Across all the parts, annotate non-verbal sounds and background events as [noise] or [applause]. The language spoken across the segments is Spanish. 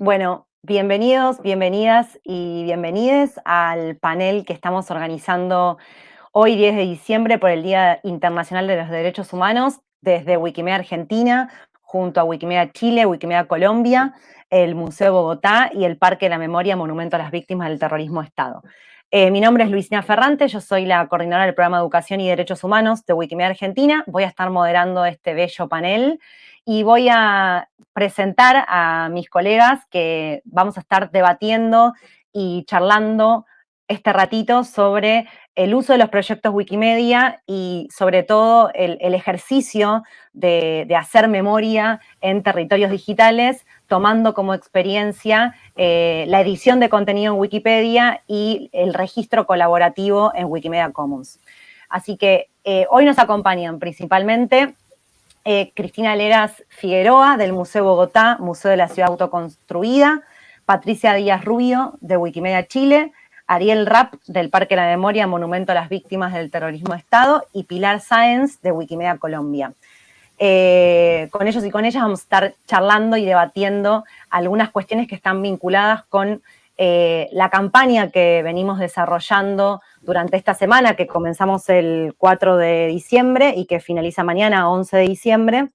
Bueno, bienvenidos, bienvenidas y bienvenides al panel que estamos organizando hoy 10 de diciembre por el Día Internacional de los Derechos Humanos desde Wikimedia Argentina, junto a Wikimedia Chile, Wikimedia Colombia, el Museo Bogotá y el Parque de la Memoria Monumento a las Víctimas del Terrorismo Estado. Eh, mi nombre es Luisina Ferrante, yo soy la coordinadora del programa Educación y Derechos Humanos de Wikimedia Argentina. Voy a estar moderando este bello panel y voy a presentar a mis colegas que vamos a estar debatiendo y charlando este ratito sobre el uso de los proyectos Wikimedia y sobre todo el, ejercicio de, hacer memoria en territorios digitales, tomando como experiencia eh, la edición de contenido en Wikipedia y el registro colaborativo en Wikimedia Commons. Así que eh, hoy nos acompañan principalmente eh, Cristina Leras Figueroa del Museo Bogotá, Museo de la Ciudad Autoconstruida, Patricia Díaz Rubio de Wikimedia Chile, Ariel Rapp del Parque de la Memoria, Monumento a las Víctimas del Terrorismo de Estado. Y Pilar Sáenz de Wikimedia Colombia. Eh, con ellos y con ellas vamos a estar charlando y debatiendo algunas cuestiones que están vinculadas con eh, la campaña que venimos desarrollando durante esta semana, que comenzamos el 4 de diciembre y que finaliza mañana, 11 de diciembre,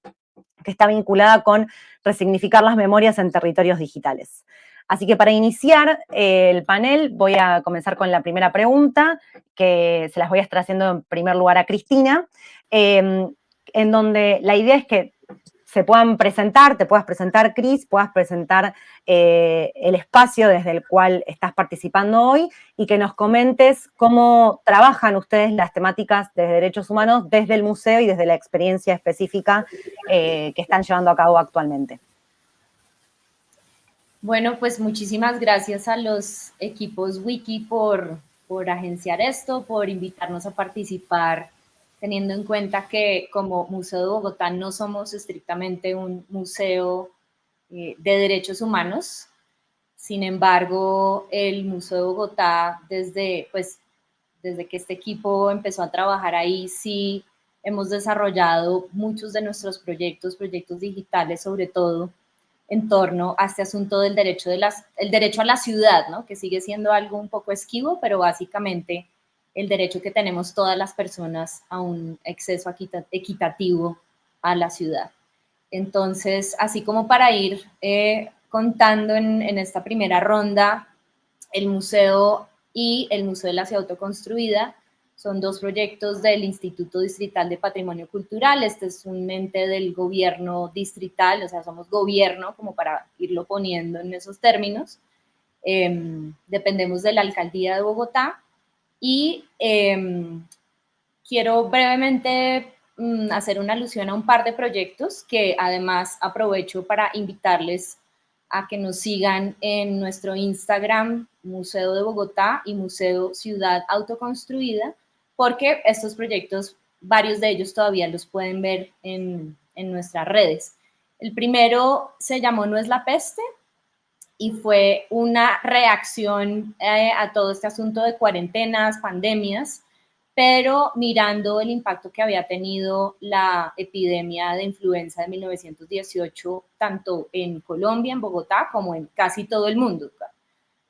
que está vinculada con resignificar las memorias en territorios digitales. Así que para iniciar eh, el panel voy a comenzar con la primera pregunta, que se las voy a estar haciendo en primer lugar a Cristina, eh, en donde la idea es que se puedan presentar, te puedas presentar, Cris, puedas presentar eh, el espacio desde el cual estás participando hoy y que nos comentes cómo trabajan ustedes las temáticas de derechos humanos desde el museo y desde la experiencia específica eh, que están llevando a cabo actualmente. Bueno, pues muchísimas gracias a los equipos Wiki por, por agenciar esto, por invitarnos a participar teniendo en cuenta que como Museo de Bogotá no somos estrictamente un museo eh, de derechos humanos, sin embargo, el Museo de Bogotá, desde, pues, desde que este equipo empezó a trabajar ahí, sí hemos desarrollado muchos de nuestros proyectos, proyectos digitales sobre todo, en torno a este asunto del derecho, de las, el derecho a la ciudad, ¿no? que sigue siendo algo un poco esquivo, pero básicamente el derecho que tenemos todas las personas a un acceso equitativo a la ciudad. Entonces, así como para ir eh, contando en, esta primera ronda, el museo y el Museo de la Ciudad Autoconstruida son dos proyectos del Instituto Distrital de Patrimonio Cultural. Este es un ente del gobierno distrital, o sea, somos gobierno, como para irlo poniendo en esos términos. Em, dependemos de la Alcaldía de Bogotá y em, quiero brevemente mm, hacer una alusión a un par de proyectos que además aprovecho para invitarles a que nos sigan en nuestro Instagram, Museo de Bogotá y Museo Ciudad Autoconstruida, porque estos proyectos, varios de ellos todavía los pueden ver en, en nuestras redes. El primero se llamó No es la peste, y fue una reacción eh, a todo este asunto de cuarentenas, pandemias, pero mirando el impacto que había tenido la epidemia de influenza de 1918, tanto en Colombia, en Bogotá, como en casi todo el mundo.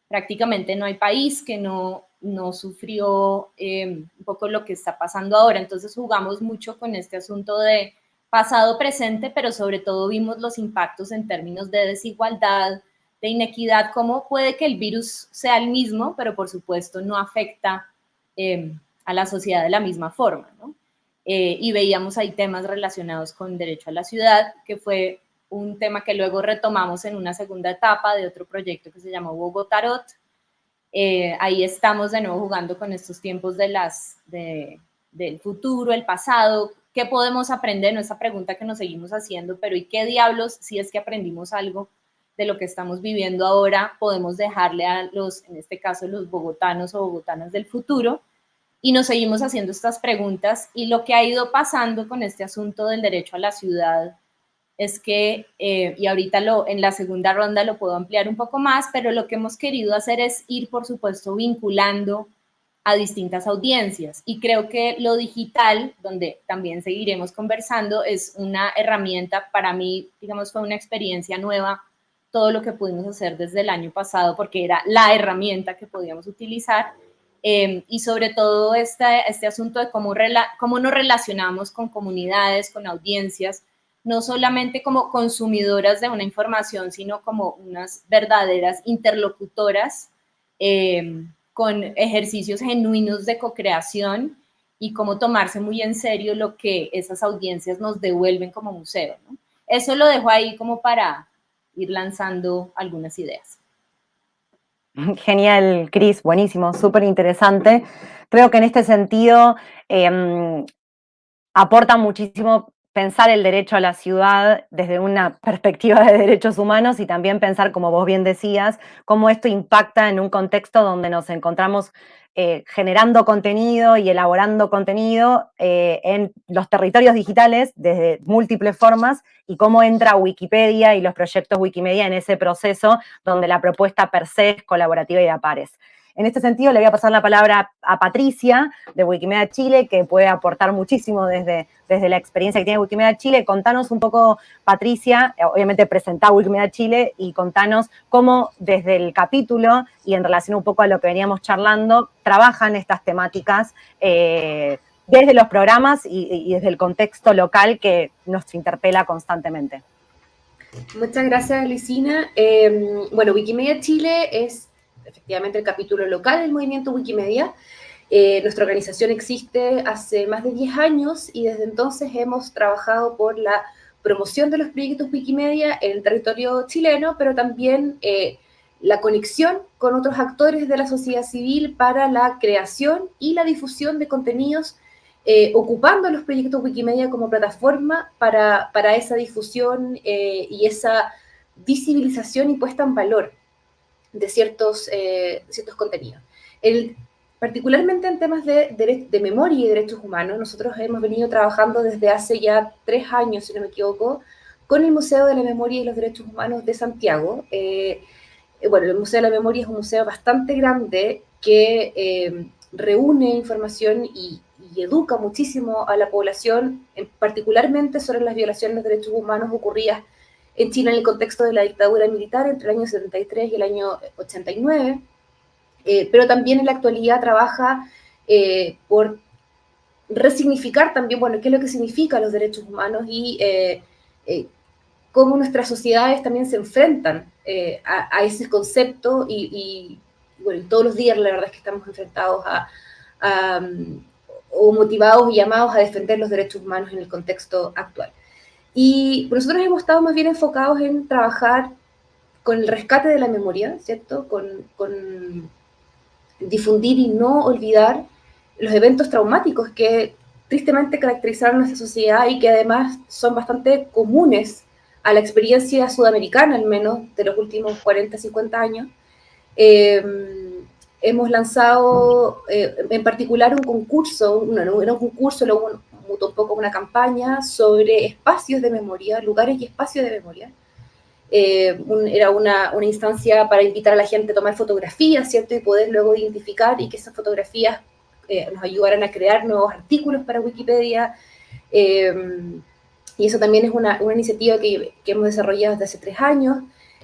Prácticamente no hay país que no, no sufrió eh, un poco lo que está pasando ahora. Entonces jugamos mucho con este asunto de pasado, presente, pero sobre todo vimos los impactos en términos de desigualdad, de inequidad, cómo puede que el virus sea el mismo, pero por supuesto no afecta em, a la sociedad de la misma forma. Eh, y veíamos ahí temas relacionados con derecho a la ciudad, que fue un tema que luego retomamos en una segunda etapa de otro proyecto que se llamó Bogotarot. Eh, ahí estamos de nuevo jugando con estos tiempos de las, del futuro, el pasado, qué podemos aprender, no esa pregunta que nos seguimos haciendo, pero ¿y qué diablos si es que aprendimos algo de lo que estamos viviendo ahora podemos dejarle a los, en este caso, los bogotanos o bogotanas del futuro, y nos seguimos haciendo estas preguntas, y lo que ha ido pasando con este asunto del derecho a la ciudad es que, eh, y ahorita lo, en la segunda ronda lo puedo ampliar un poco más, pero lo que hemos querido hacer es ir, por supuesto, vinculando a distintas audiencias. Y creo que lo digital, donde también seguiremos conversando, es una herramienta, para mí, digamos, fue una experiencia nueva todo lo que pudimos hacer desde el año pasado porque era la herramienta que podíamos utilizar em, y sobre todo este, este asunto de cómo, cómo nos relacionamos con comunidades, con audiencias, no solamente como consumidoras de una información, sino como unas verdaderas interlocutoras em, con ejercicios genuinos de co-creación y cómo tomarse muy en serio lo que esas audiencias nos devuelven como museo. Eso lo dejo ahí como para ir lanzando algunas ideas. Genial, Cris, buenísimo, súper interesante. Creo que en este sentido em, aporta muchísimo pensar el derecho a la ciudad desde una perspectiva de derechos humanos y también pensar, como vos bien decías, cómo esto impacta en un contexto donde nos encontramos eh, generando contenido y elaborando contenido eh, en los territorios digitales desde múltiples formas y cómo entra Wikipedia y los proyectos Wikimedia en ese proceso donde la propuesta per se es colaborativa y de pares. En este sentido, le voy a pasar la palabra a Patricia de Wikimedia Chile, que puede aportar muchísimo desde, desde la experiencia que tiene Wikimedia Chile. Contanos un poco, Patricia, obviamente presentar Wikimedia Chile y contanos cómo desde el capítulo y en relación un poco a lo que veníamos charlando, trabajan estas temáticas eh, desde los programas y, desde el contexto local que nos interpela constantemente. Muchas gracias, Lucina. Eh, bueno, Wikimedia Chile es efectivamente el capítulo local del movimiento Wikimedia. Eh, nuestra organización existe hace más de 10 años y desde entonces hemos trabajado por la promoción de los proyectos Wikimedia en el territorio chileno, pero también eh, la conexión con otros actores de la sociedad civil para la creación y la difusión de contenidos, eh, ocupando los proyectos Wikimedia como plataforma para, para esa difusión y esa visibilización y puesta en valor de ciertos, eh, ciertos contenidos. Particularmente en temas de, de, memoria y derechos humanos, nosotros hemos venido trabajando desde hace ya tres años, si no me equivoco, con el Museo de la Memoria y los Derechos Humanos de Santiago. Eh, eh, bueno, el Museo de la Memoria es un museo bastante grande que reúne información y, y, educa muchísimo a la población, particularmente sobre las violaciones de derechos humanos ocurridas en China en el contexto de la dictadura militar entre el año 73 y el año 89, eh, pero también en la actualidad trabaja eh, por resignificar también, bueno, qué es lo que significa los derechos humanos y eh, cómo nuestras sociedades también se enfrentan a, ese concepto y, bueno, todos los días la verdad es que estamos enfrentados a, o motivados y llamados a defender los derechos humanos en el contexto actual. Y nosotros hemos estado más bien enfocados en trabajar con el rescate de la memoria, ¿cierto? Con, con difundir y no olvidar los eventos traumáticos que tristemente caracterizaron nuestra sociedad y que además son bastante comunes a la experiencia sudamericana, al menos de los últimos 40, 50 años. Em, hemos lanzado eh, en particular un concurso, no, no era un concurso, luego mutó un poco una campaña sobre espacios de memoria, lugares y espacios de memoria. Eh, era una, una, instancia para invitar a la gente a tomar fotografías, ¿cierto? Y poder luego identificar y que esas fotografías eh, nos ayudaran a crear nuevos artículos para Wikipedia. Eh, y eso también es una, una iniciativa que, que, hemos desarrollado desde hace tres años.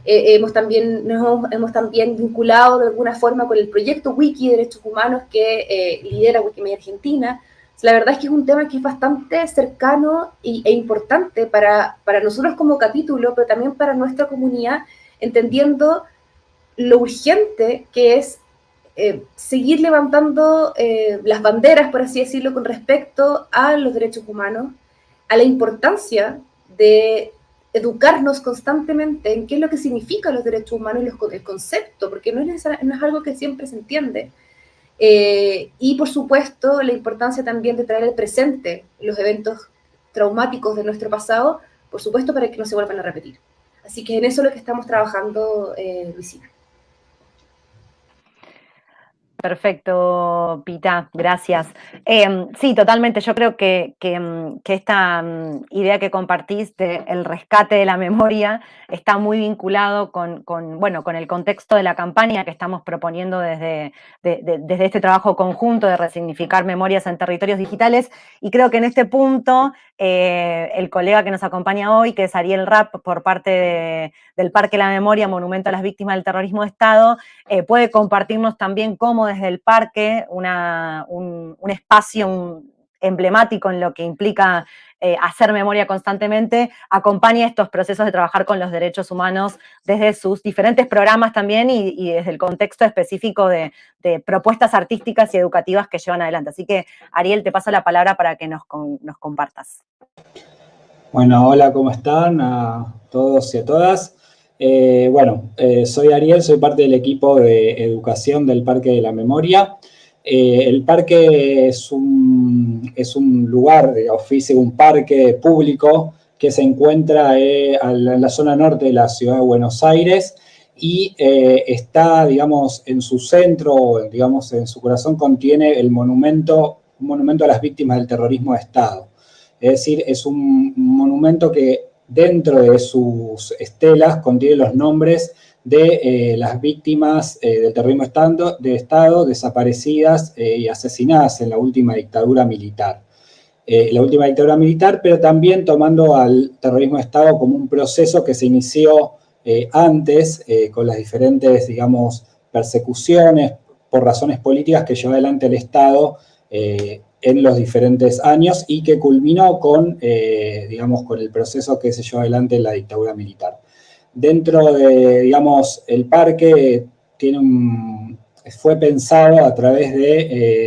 hemos, también, nos hemos, también vinculado de alguna forma con el proyecto Wiki Derechos Humanos que lidera Wikimedia Argentina, la verdad es que es un tema que es bastante cercano e importante para, para nosotros como capítulo, pero también para nuestra comunidad, entendiendo lo urgente que es eh, seguir levantando eh, las banderas, por así decirlo, con respecto a los derechos humanos, a la importancia de educarnos constantemente en qué es lo que significan los derechos humanos y el concepto, porque no es, no es algo que siempre se entiende. Eh, y por supuesto, la importancia también de traer al presente los eventos traumáticos de nuestro pasado, por supuesto, para que no se vuelvan a repetir. Así que en eso es lo que estamos trabajando, eh, Luisina. Perfecto, Pita, gracias. Em, sí, totalmente. Yo creo que, em, esta mm, idea que compartiste, el rescate de la memoria, está muy vinculado con, bueno, con el contexto de la campaña que estamos proponiendo desde, desde este trabajo conjunto de resignificar memorias en territorios digitales. Y creo que en este punto, eh, el colega que nos acompaña hoy, que es Ariel Rapp, por parte del Parque La Memoria, Monumento a las Víctimas del Terrorismo de Estado, eh, puede compartirnos también cómo desde el parque, un, espacio emblemático en lo que implica eh, hacer memoria constantemente, acompaña estos procesos de trabajar con los derechos humanos desde sus diferentes programas también y, desde el contexto específico de, propuestas artísticas y educativas que llevan adelante. Así que, Ariel, te paso la palabra para que nos, nos compartas. Bueno, hola, ¿cómo están a todos y a todas? Eh, bueno, eh, soy Ariel, soy parte del equipo de educación del Parque de la Memoria. Eh, el parque es un, es un lugar, oficio, un parque público que se encuentra en la zona norte de la ciudad de Buenos Aires y está, digamos, en su centro, digamos, en su corazón contiene el monumento, un monumento a las víctimas del terrorismo de Estado. Es decir, es un monumento que dentro de sus estelas contiene los nombres de eh, las víctimas eh, del terrorismo de Estado desaparecidas eh, y asesinadas en la última dictadura militar. la última dictadura militar, pero también tomando al terrorismo de Estado como un proceso que se inició antes con las diferentes, digamos, persecuciones por razones políticas que llevó adelante el Estado en los diferentes años y que culminó con, eh, digamos, con el proceso que se llevó adelante en la dictadura militar. Dentro de, digamos, el parque fue pensado a través de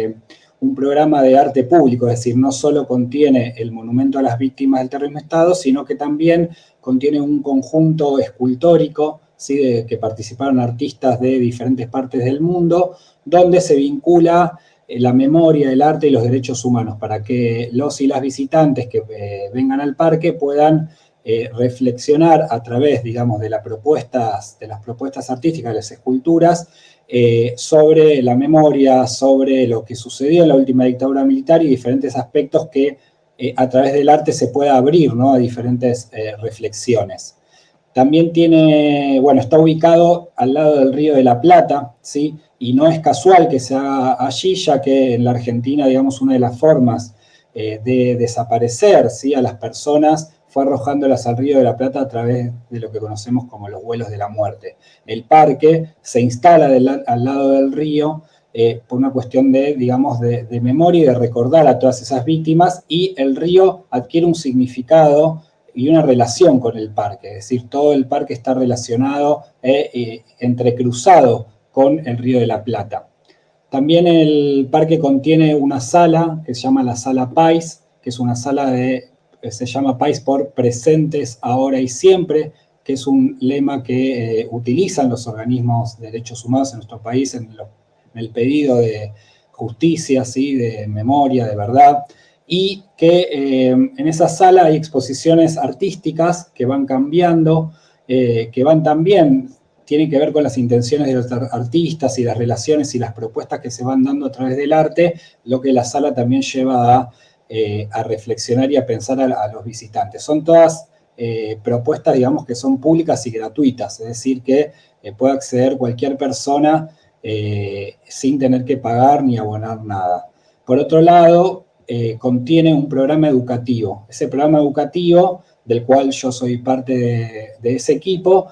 eh, un programa de arte público, es decir, no solo contiene el monumento a las víctimas del terrorismo de Estado, sino que también contiene un conjunto escultórico, ¿sí? que participaron artistas de diferentes partes del mundo, donde se vincula la memoria, el arte y los derechos humanos, para que los y las visitantes que eh, vengan al parque puedan eh, reflexionar a través, digamos, de, las propuestas, de las propuestas artísticas, de las esculturas, sobre la memoria, sobre lo que sucedió en la última dictadura militar y diferentes aspectos que a través del arte se pueda abrir ¿no? a diferentes reflexiones. También tiene, bueno, está ubicado al lado del Río de la Plata, ¿sí? Y no es casual que se haga allí, ya que en la Argentina, digamos, una de las formas eh, de desaparecer ¿sí? a las personas fue arrojándolas al Río de la Plata a través de lo que conocemos como los vuelos de la muerte. El parque se instala al lado del río eh, por una cuestión de, digamos, de, memoria y de recordar a todas esas víctimas, y el río adquiere un significado y una relación con el parque, es decir, todo el parque está relacionado, eh, entrecruzado con el Río de la Plata. También el parque contiene una sala que se llama la Sala Pais, que es una sala de, se llama Pais por presentes, ahora y siempre, que es un lema que eh, utilizan los organismos de derechos humanos en nuestro país en, el pedido de justicia, ¿sí? de memoria, de verdad, y que eh, en esa sala hay exposiciones artísticas que van cambiando, eh, que van también tiene que ver con las intenciones de los artistas y las relaciones y las propuestas que se van dando a través del arte, lo que la sala también lleva a, eh, reflexionar y a pensar a, los visitantes. Son todas eh, propuestas, digamos, que son públicas y gratuitas, es decir, que eh, puede acceder cualquier persona sin tener que pagar ni abonar nada. Por otro lado, contiene un programa educativo. Ese programa educativo, del cual yo soy parte de, ese equipo,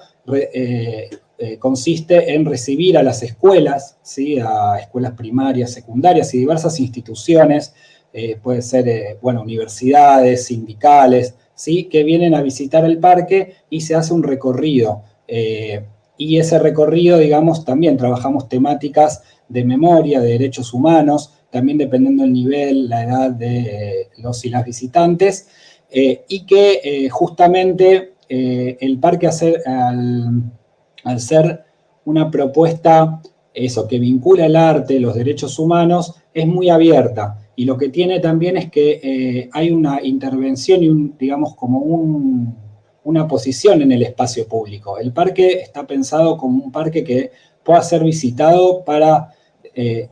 eh, consiste en recibir a las escuelas, ¿sí? a escuelas primarias, secundarias y diversas instituciones, eh, puede ser, eh, bueno, universidades, sindicales, ¿sí? que vienen a visitar el parque y se hace un recorrido. y ese recorrido, digamos, también trabajamos temáticas de memoria, de derechos humanos, también dependiendo del nivel, la edad de los y las visitantes, y que justamente el parque al ser una propuesta, eso, que vincula el arte, los derechos humanos, es muy abierta. Y lo que tiene también es que eh, hay una intervención y, un, digamos, como una posición en el espacio público. El parque está pensado como un parque que pueda ser visitado para eh,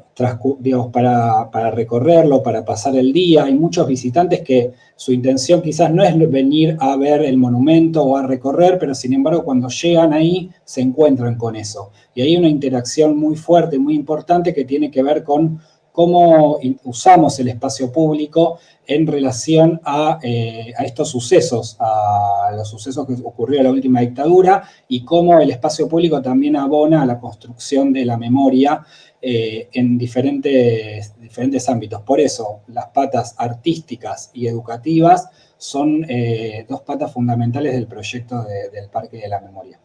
digamos, para, para, recorrerlo, para pasar el día. Hay muchos visitantes que su intención quizás no es venir a ver el monumento o a recorrer, pero sin embargo cuando llegan ahí se encuentran con eso. Y hay una interacción muy fuerte, muy importante que tiene que ver con cómo usamos el espacio público en relación a, eh, a, estos sucesos, a los sucesos que ocurrió en la última dictadura y cómo el espacio público también abona a la construcción de la memoria eh, en diferentes, diferentes ámbitos. Por eso, las patas artísticas y educativas son eh, dos patas fundamentales del proyecto del Parque de la Memoria.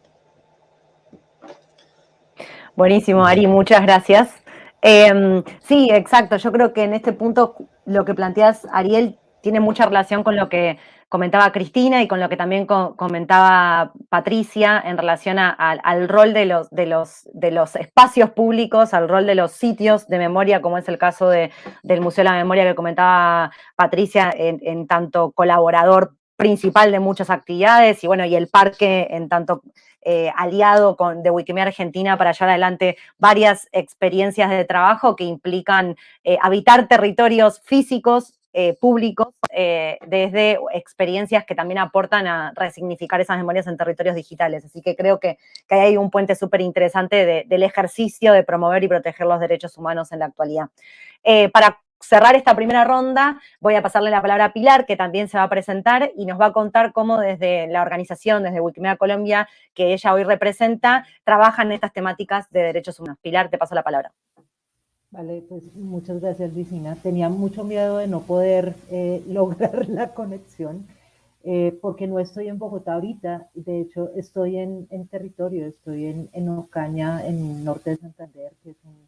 Buenísimo, Ari, muchas gracias. Em, sí, exacto. Yo creo que en este punto lo que planteas, Ariel, tiene mucha relación con lo que comentaba Cristina y con lo que también comentaba Patricia en relación al rol de los, de, los, de los espacios públicos, al rol de los sitios de memoria, como es el caso del Museo de la Memoria que comentaba Patricia, en, tanto colaborador principal de muchas actividades y bueno, y el parque en tanto eh, aliado de Wikimedia Argentina para llevar adelante varias experiencias de trabajo que implican eh, habitar territorios físicos eh, públicos eh, desde experiencias que también aportan a resignificar esas memorias en territorios digitales. Así que creo que, que hay un puente súper interesante del ejercicio de promover y proteger los derechos humanos en la actualidad. Eh, para cerrar esta primera ronda, voy a pasarle la palabra a Pilar, que también se va a presentar y nos va a contar cómo desde la organización, desde Wikimedia Colombia, que ella hoy representa, trabajan estas temáticas de derechos humanos. Pilar, te paso la palabra. Vale, pues muchas gracias, Vicina. Tenía mucho miedo de no poder eh, [laughs] lograr la conexión, eh, porque no estoy en Bogotá ahorita. De hecho, estoy en, territorio, estoy en, en Ocaña, en norte de Santander, que es un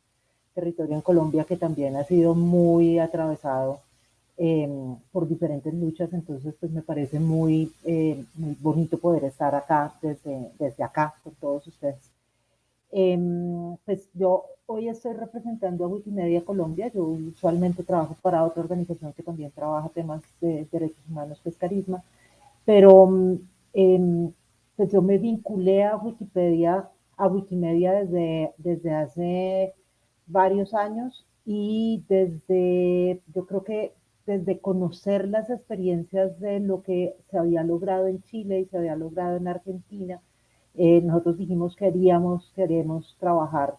territorio en Colombia que también ha sido muy atravesado em, por diferentes luchas. Entonces, pues me parece muy, eh, muy bonito poder estar acá, desde, desde acá, con todos ustedes. Em, pues yo hoy estoy representando a Wikimedia Colombia. Yo usualmente trabajo para otra organización que también trabaja temas de derechos humanos, que es Carisma. Pero eh, pues yo me vinculé a Wikipedia, a Wikimedia desde, desde hace varios años y desde, yo creo que desde conocer las experiencias de lo que se había logrado en Chile y se había logrado en Argentina, eh, nosotros dijimos que haríamos, queremos trabajar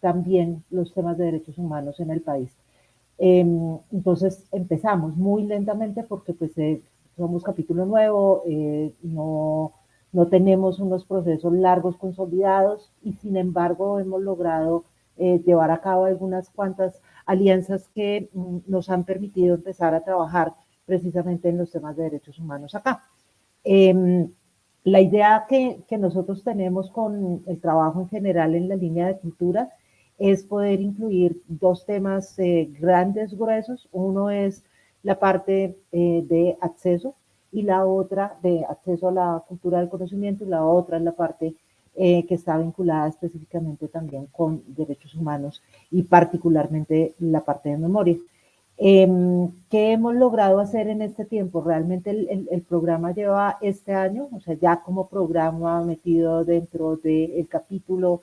también los temas de derechos humanos en el país. Em, entonces empezamos muy lentamente porque pues eh, somos capítulo nuevo, eh, no, no tenemos unos procesos largos consolidados y sin embargo hemos logrado llevar a cabo algunas cuantas alianzas que mm, nos han permitido empezar a trabajar precisamente en los temas de derechos humanos acá. La idea que, que, nosotros tenemos con el trabajo en general en la línea de cultura es poder incluir dos temas eh, grandes, gruesos. Uno es la parte eh, de acceso y la otra de acceso a la cultura del conocimiento y la otra es la parte eh, que está vinculada específicamente también con derechos humanos y particularmente la parte de memoria. Em, ¿Qué hemos logrado hacer en este tiempo? Realmente el, programa lleva este año, o sea, ya como programa metido dentro del capítulo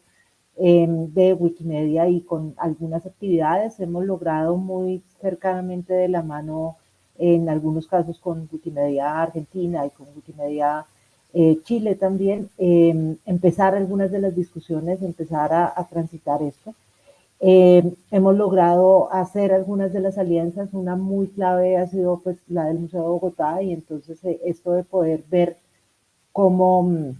em, de Wikimedia y con algunas actividades hemos logrado muy cercanamente de la mano, en algunos casos con Wikimedia Argentina y con Wikimedia eh, Chile también, em, empezar algunas de las discusiones, empezar a transitar esto. Eh, hemos logrado hacer algunas de las alianzas, una muy clave ha sido pues la del Museo de Bogotá y entonces eh, esto de poder ver cómo mm,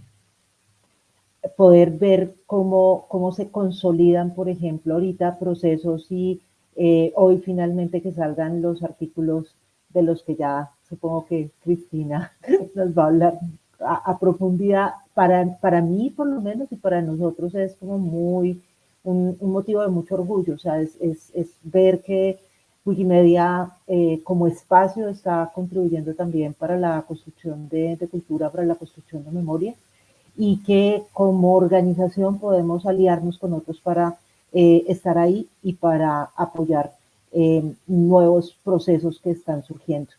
poder ver cómo, cómo se consolidan, por ejemplo, ahorita procesos y eh, hoy finalmente que salgan los artículos de los que ya supongo que Cristina [laughs] nos va a hablar a, a profundidad. Para, para mí, por lo menos, y para nosotros es como muy un, motivo de mucho orgullo, o sea, es, es, ver que Wikimedia eh, como espacio está contribuyendo también para la construcción de, de, cultura, para la construcción de memoria y que como organización podemos aliarnos con otros para eh, estar ahí y para apoyar eh, nuevos procesos que están surgiendo.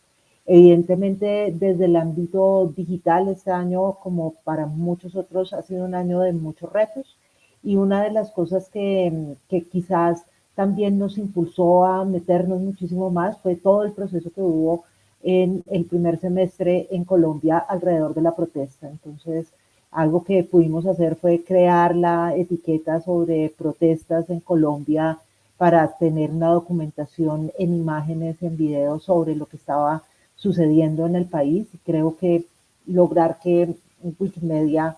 Evidentemente, desde el ámbito digital, este año, como para muchos otros, ha sido un año de muchos retos y una de las cosas que, que quizás también nos impulsó a meternos muchísimo más fue todo el proceso que hubo en el primer semestre en Colombia alrededor de la protesta. Entonces, algo que pudimos hacer fue crear la etiqueta sobre protestas en Colombia para tener una documentación en imágenes, en videos sobre lo que estaba sucediendo en el país. Y creo que lograr que Wikimedia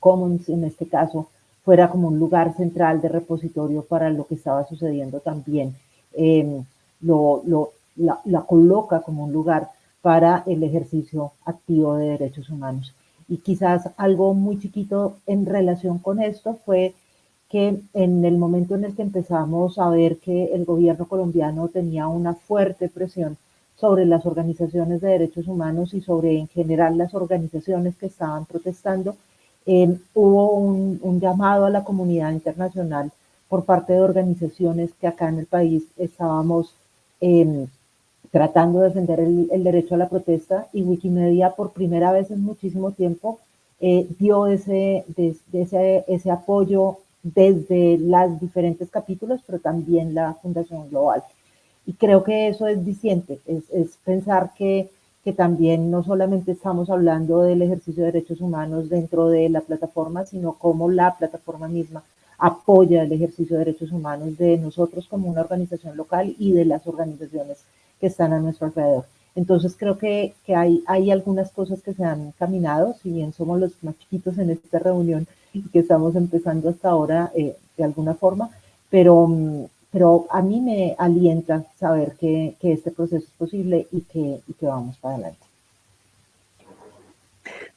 Commons en este caso fuera como un lugar central de repositorio para lo que estaba sucediendo también. Em, lo, la, la, coloca como un lugar para el ejercicio activo de derechos humanos. Y quizás algo muy chiquito en relación con esto fue que en el momento en el que empezamos a ver que el gobierno colombiano tenía una fuerte presión sobre las organizaciones de derechos humanos y sobre en general las organizaciones que estaban protestando, eh, hubo un, llamado a la comunidad internacional por parte de organizaciones que acá en el país estábamos em, tratando de defender el, derecho a la protesta y Wikimedia por primera vez en muchísimo tiempo eh, dio ese, ese, ese apoyo desde los diferentes capítulos, pero también la Fundación Global. Y creo que eso es diciente, es, es pensar que que también no solamente estamos hablando del ejercicio de derechos humanos dentro de la plataforma, sino cómo la plataforma misma apoya el ejercicio de derechos humanos de nosotros como una organización local y de las organizaciones que están a nuestro alrededor. Entonces creo que, que hay, hay algunas cosas que se han caminado, si bien somos los más chiquitos en esta reunión y que estamos empezando hasta ahora eh, de alguna forma, pero, mm, pero a mí me alienta saber que, este proceso es posible y que, y que vamos para adelante.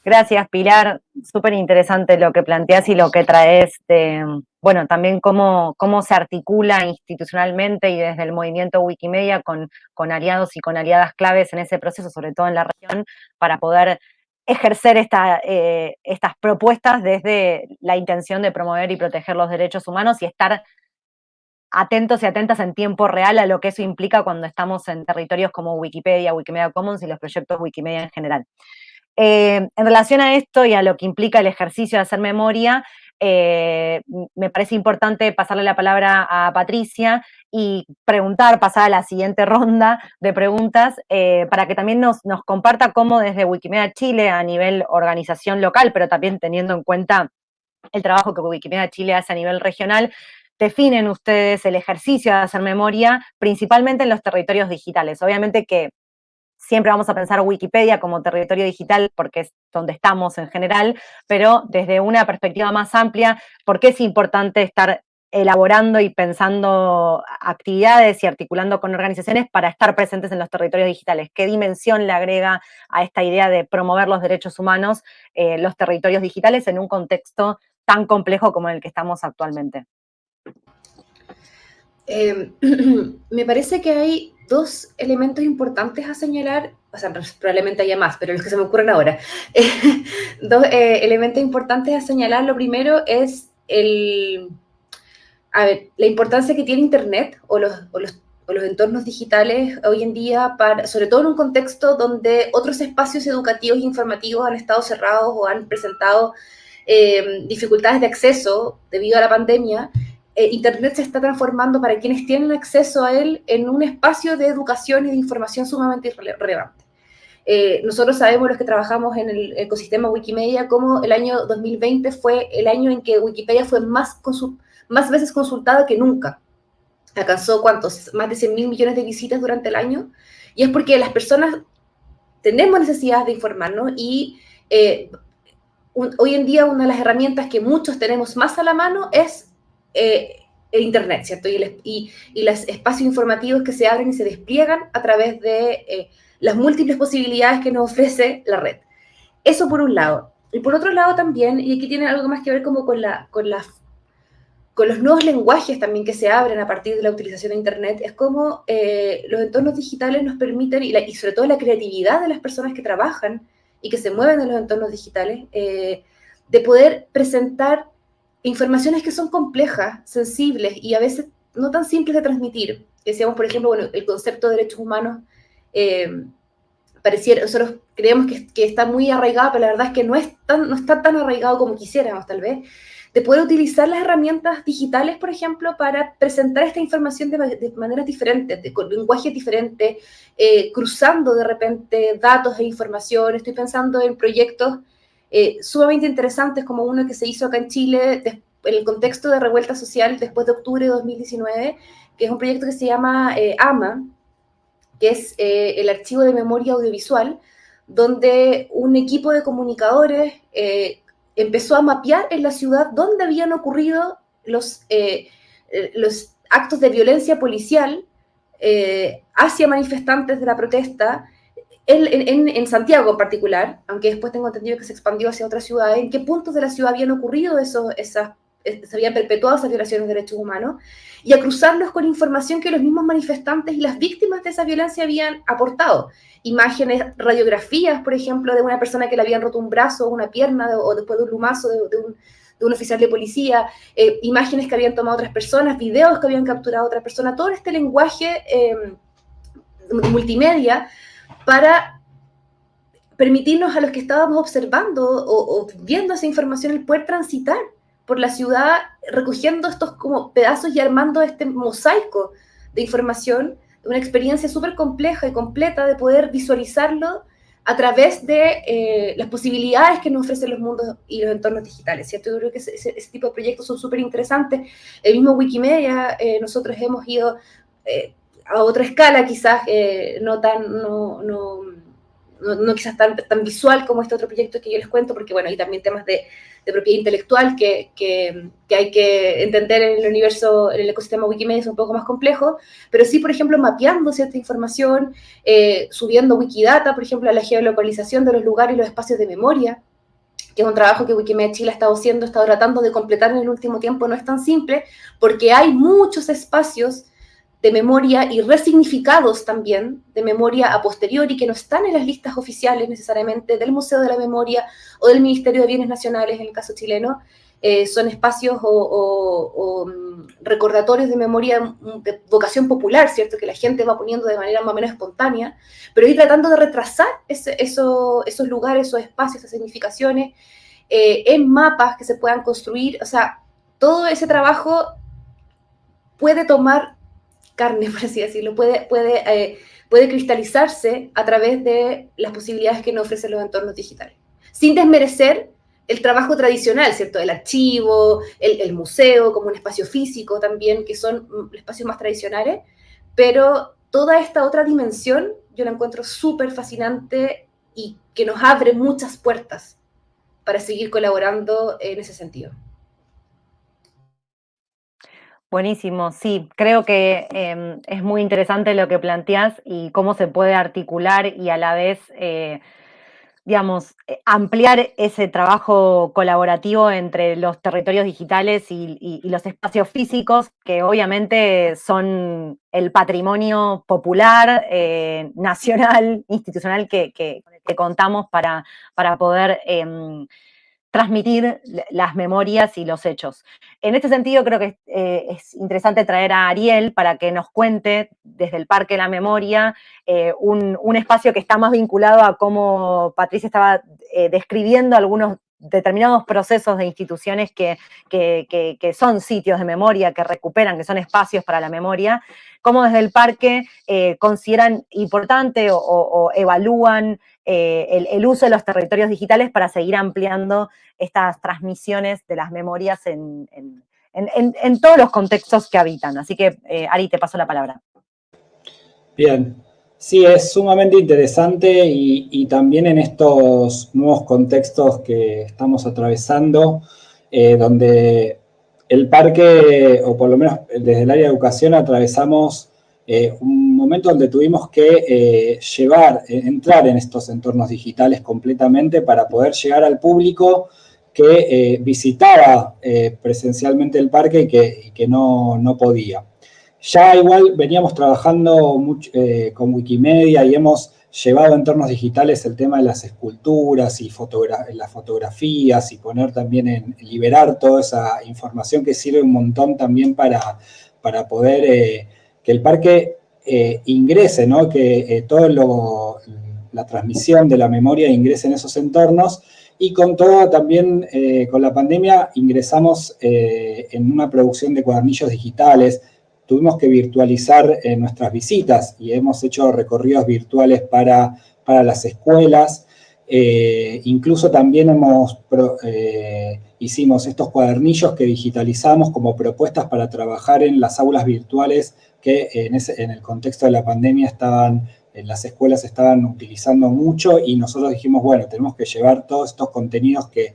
Gracias, Pilar. Súper interesante lo que planteas y lo que traes de, bueno, también cómo, cómo se articula institucionalmente y desde el movimiento Wikimedia con, con aliados y con aliadas claves en ese proceso, sobre todo en la región, para poder ejercer esta, eh, estas propuestas desde la intención de promover y proteger los derechos humanos y estar atentos y atentas en tiempo real a lo que eso implica cuando estamos en territorios como Wikipedia, Wikimedia Commons y los proyectos Wikimedia en general. Eh, en relación a esto y a lo que implica el ejercicio de hacer memoria, eh, me parece importante pasarle la palabra a Patricia y preguntar, pasar a la siguiente ronda de preguntas, eh, para que también nos, nos comparta cómo desde Wikimedia Chile a nivel organización local, pero también teniendo en cuenta el trabajo que Wikimedia Chile hace a nivel regional, definen ustedes el ejercicio de hacer memoria, principalmente en los territorios digitales. Obviamente que siempre vamos a pensar Wikipedia como territorio digital porque es donde estamos en general, pero desde una perspectiva más amplia, ¿por qué es importante estar elaborando y pensando actividades y articulando con organizaciones para estar presentes en los territorios digitales? ¿Qué dimensión le agrega a esta idea de promover los derechos humanos eh, los territorios digitales en un contexto tan complejo como el que estamos actualmente? Em, [clears throat] me parece que hay dos elementos importantes a señalar, o sea, probablemente haya más, pero los que se me ocurren ahora. [laughs] dos eh, elementos importantes a señalar. Lo primero es el, a ver, la importancia que tiene Internet o los, o los, entornos digitales hoy en día, para, sobre todo en un contexto donde otros espacios educativos e informativos han estado cerrados o han presentado eh, dificultades de acceso debido a la pandemia eh, Internet se está transformando para quienes tienen acceso a él en un espacio de educación y de información sumamente relevante. Eh, nosotros sabemos los que trabajamos en el ecosistema Wikimedia como el año 2020 fue el año en que Wikipedia fue más, más veces consultada que nunca. Alcanzó cuántos, más de 100 mil millones de visitas durante el año. Y es porque las personas tenemos necesidad de informarnos y eh, hoy en día una de las herramientas que muchos tenemos más a la mano es eh, el Internet, ¿cierto? Y, los espacios informativos que se abren y se despliegan a través de eh, las múltiples posibilidades que nos ofrece la red. Eso por un lado. Y por otro lado también, y aquí tiene algo más que ver como con, la, los nuevos lenguajes también que se abren a partir de la utilización de Internet, es como eh, los entornos digitales nos permiten, y, y, sobre todo la creatividad de las personas que trabajan y que se mueven en los entornos digitales, de poder presentar informaciones que son complejas, sensibles y a veces no tan simples de transmitir. Decíamos, por ejemplo, bueno, el concepto de derechos humanos, eh, pareciera, nosotros creemos que, está muy arraigado, pero la verdad es que no, es tan, no está tan arraigado como quisiéramos, tal vez. de poder utilizar las herramientas digitales, por ejemplo, para presentar esta información de, maneras diferentes, de, con lenguajes diferentes, eh, cruzando de repente datos e información. Estoy pensando en proyectos eh, sumamente interesantes como uno que se hizo acá en Chile en el contexto de revuelta social después de octubre de 2019, que es un proyecto que se llama eh, AMA, que es el archivo de memoria audiovisual, donde un equipo de comunicadores empezó a mapear en la ciudad dónde habían ocurrido los, eh, eh, los actos de violencia policial eh, hacia manifestantes de la protesta, en, Santiago en particular, aunque después tengo entendido que se expandió hacia otras ciudades, en qué puntos de la ciudad habían ocurrido esos, esas se habían perpetuado esas violaciones de derechos humanos, y a cruzarlos con información que los mismos manifestantes y las víctimas de esa violencia habían aportado. Imágenes, radiografías, por ejemplo, de una persona que le habían roto un brazo o una pierna, o después de un lumazo de, un, de un, oficial de policía, eh, imágenes que habían tomado otras personas, videos que habían capturado otras personas, todo este lenguaje eh, multimedia para permitirnos a los que estábamos observando o, viendo esa información el poder transitar por la ciudad recogiendo estos como pedazos y armando este mosaico de información, una experiencia súper compleja y completa de poder visualizarlo a través de eh, las posibilidades que nos ofrecen los mundos y los entornos digitales, ¿cierto? Yo creo que ese, tipo de proyectos son súper interesantes. El mismo Wikimedia, eh, nosotros hemos ido eh, a otra escala quizás, no tan, no, no, no, quizás tan, tan visual como este otro proyecto que yo les cuento, porque bueno, hay también temas de de propiedad intelectual que, que, hay que entender en el universo, en el ecosistema Wikimedia es un poco más complejo, pero sí, por ejemplo, mapeando cierta información, eh, subiendo Wikidata, por ejemplo, a la geolocalización de los lugares y los espacios de memoria, que es un trabajo que Wikimedia Chile ha estado haciendo, ha estado tratando de completar en el último tiempo, no es tan simple, porque hay muchos espacios de memoria y resignificados también de memoria a posteriori que no están en las listas oficiales necesariamente del Museo de la Memoria o del Ministerio de Bienes Nacionales en el caso chileno. Eh, son espacios o, mm, recordatorios de memoria mm, de vocación popular, ¿cierto? Que la gente va poniendo de manera más o menos espontánea, pero ir tratando de retrasar esos lugares, esos espacios, esas significaciones eh, en mapas que se puedan construir. O sea, todo ese trabajo puede tomar carne, [laughs] por así decirlo, puede, puede, eh, puede cristalizarse a través de las posibilidades que nos ofrecen los entornos digitales, sin desmerecer el trabajo tradicional, ¿cierto? El archivo, el, museo como un espacio físico también, que son espacios más tradicionales, pero toda esta otra dimensión yo la encuentro súper fascinante y que nos abre muchas puertas para seguir colaborando en ese sentido. Buenísimo, sí, creo que em, es muy interesante lo que planteas y cómo se puede articular y a la vez, eh, digamos, eh, ampliar ese trabajo colaborativo entre los territorios digitales y, los espacios físicos, que obviamente son el patrimonio popular, eh, nacional, [laughs] institucional que, contamos para, para poder em, transmitir las memorias y los hechos. En este sentido, creo que eh, es interesante traer a Ariel para que nos cuente desde el Parque la Memoria eh, un, espacio que está más vinculado a cómo Patricia estaba eh, describiendo algunos determinados procesos de instituciones que, que, son sitios de memoria, que recuperan, que son espacios para la memoria, cómo desde el parque consideran importante o evalúan eh, el, uso de los territorios digitales para seguir ampliando estas transmisiones de las memorias en, todos los contextos que habitan. Así que, eh, Ari, te paso la palabra. Bien, sí, es sumamente interesante y, también en estos nuevos contextos que estamos atravesando, eh, donde el parque, o por lo menos desde el área de educación, atravesamos un momento donde tuvimos que eh, llevar, eh, entrar en estos entornos digitales completamente para poder llegar al público que eh, visitaba presencialmente el parque y que, no, podía. Ya igual veníamos trabajando mucho, con Wikimedia y hemos llevado a entornos digitales el tema de las esculturas y las fotografías y poner también en liberar toda esa información que sirve un montón también para, para poder que el parque eh, ingrese, ¿no? que eh, toda la transmisión de la memoria ingrese en esos entornos y con todo también, eh, con la pandemia, ingresamos eh, en una producción de cuadernillos digitales, tuvimos que virtualizar eh, nuestras visitas y hemos hecho recorridos virtuales para, para las escuelas, incluso también hemos, hicimos estos cuadernillos que digitalizamos como propuestas para trabajar en las aulas virtuales que en, en el contexto de la pandemia estaban en las escuelas estaban utilizando mucho y nosotros dijimos, bueno, tenemos que llevar todos estos contenidos que,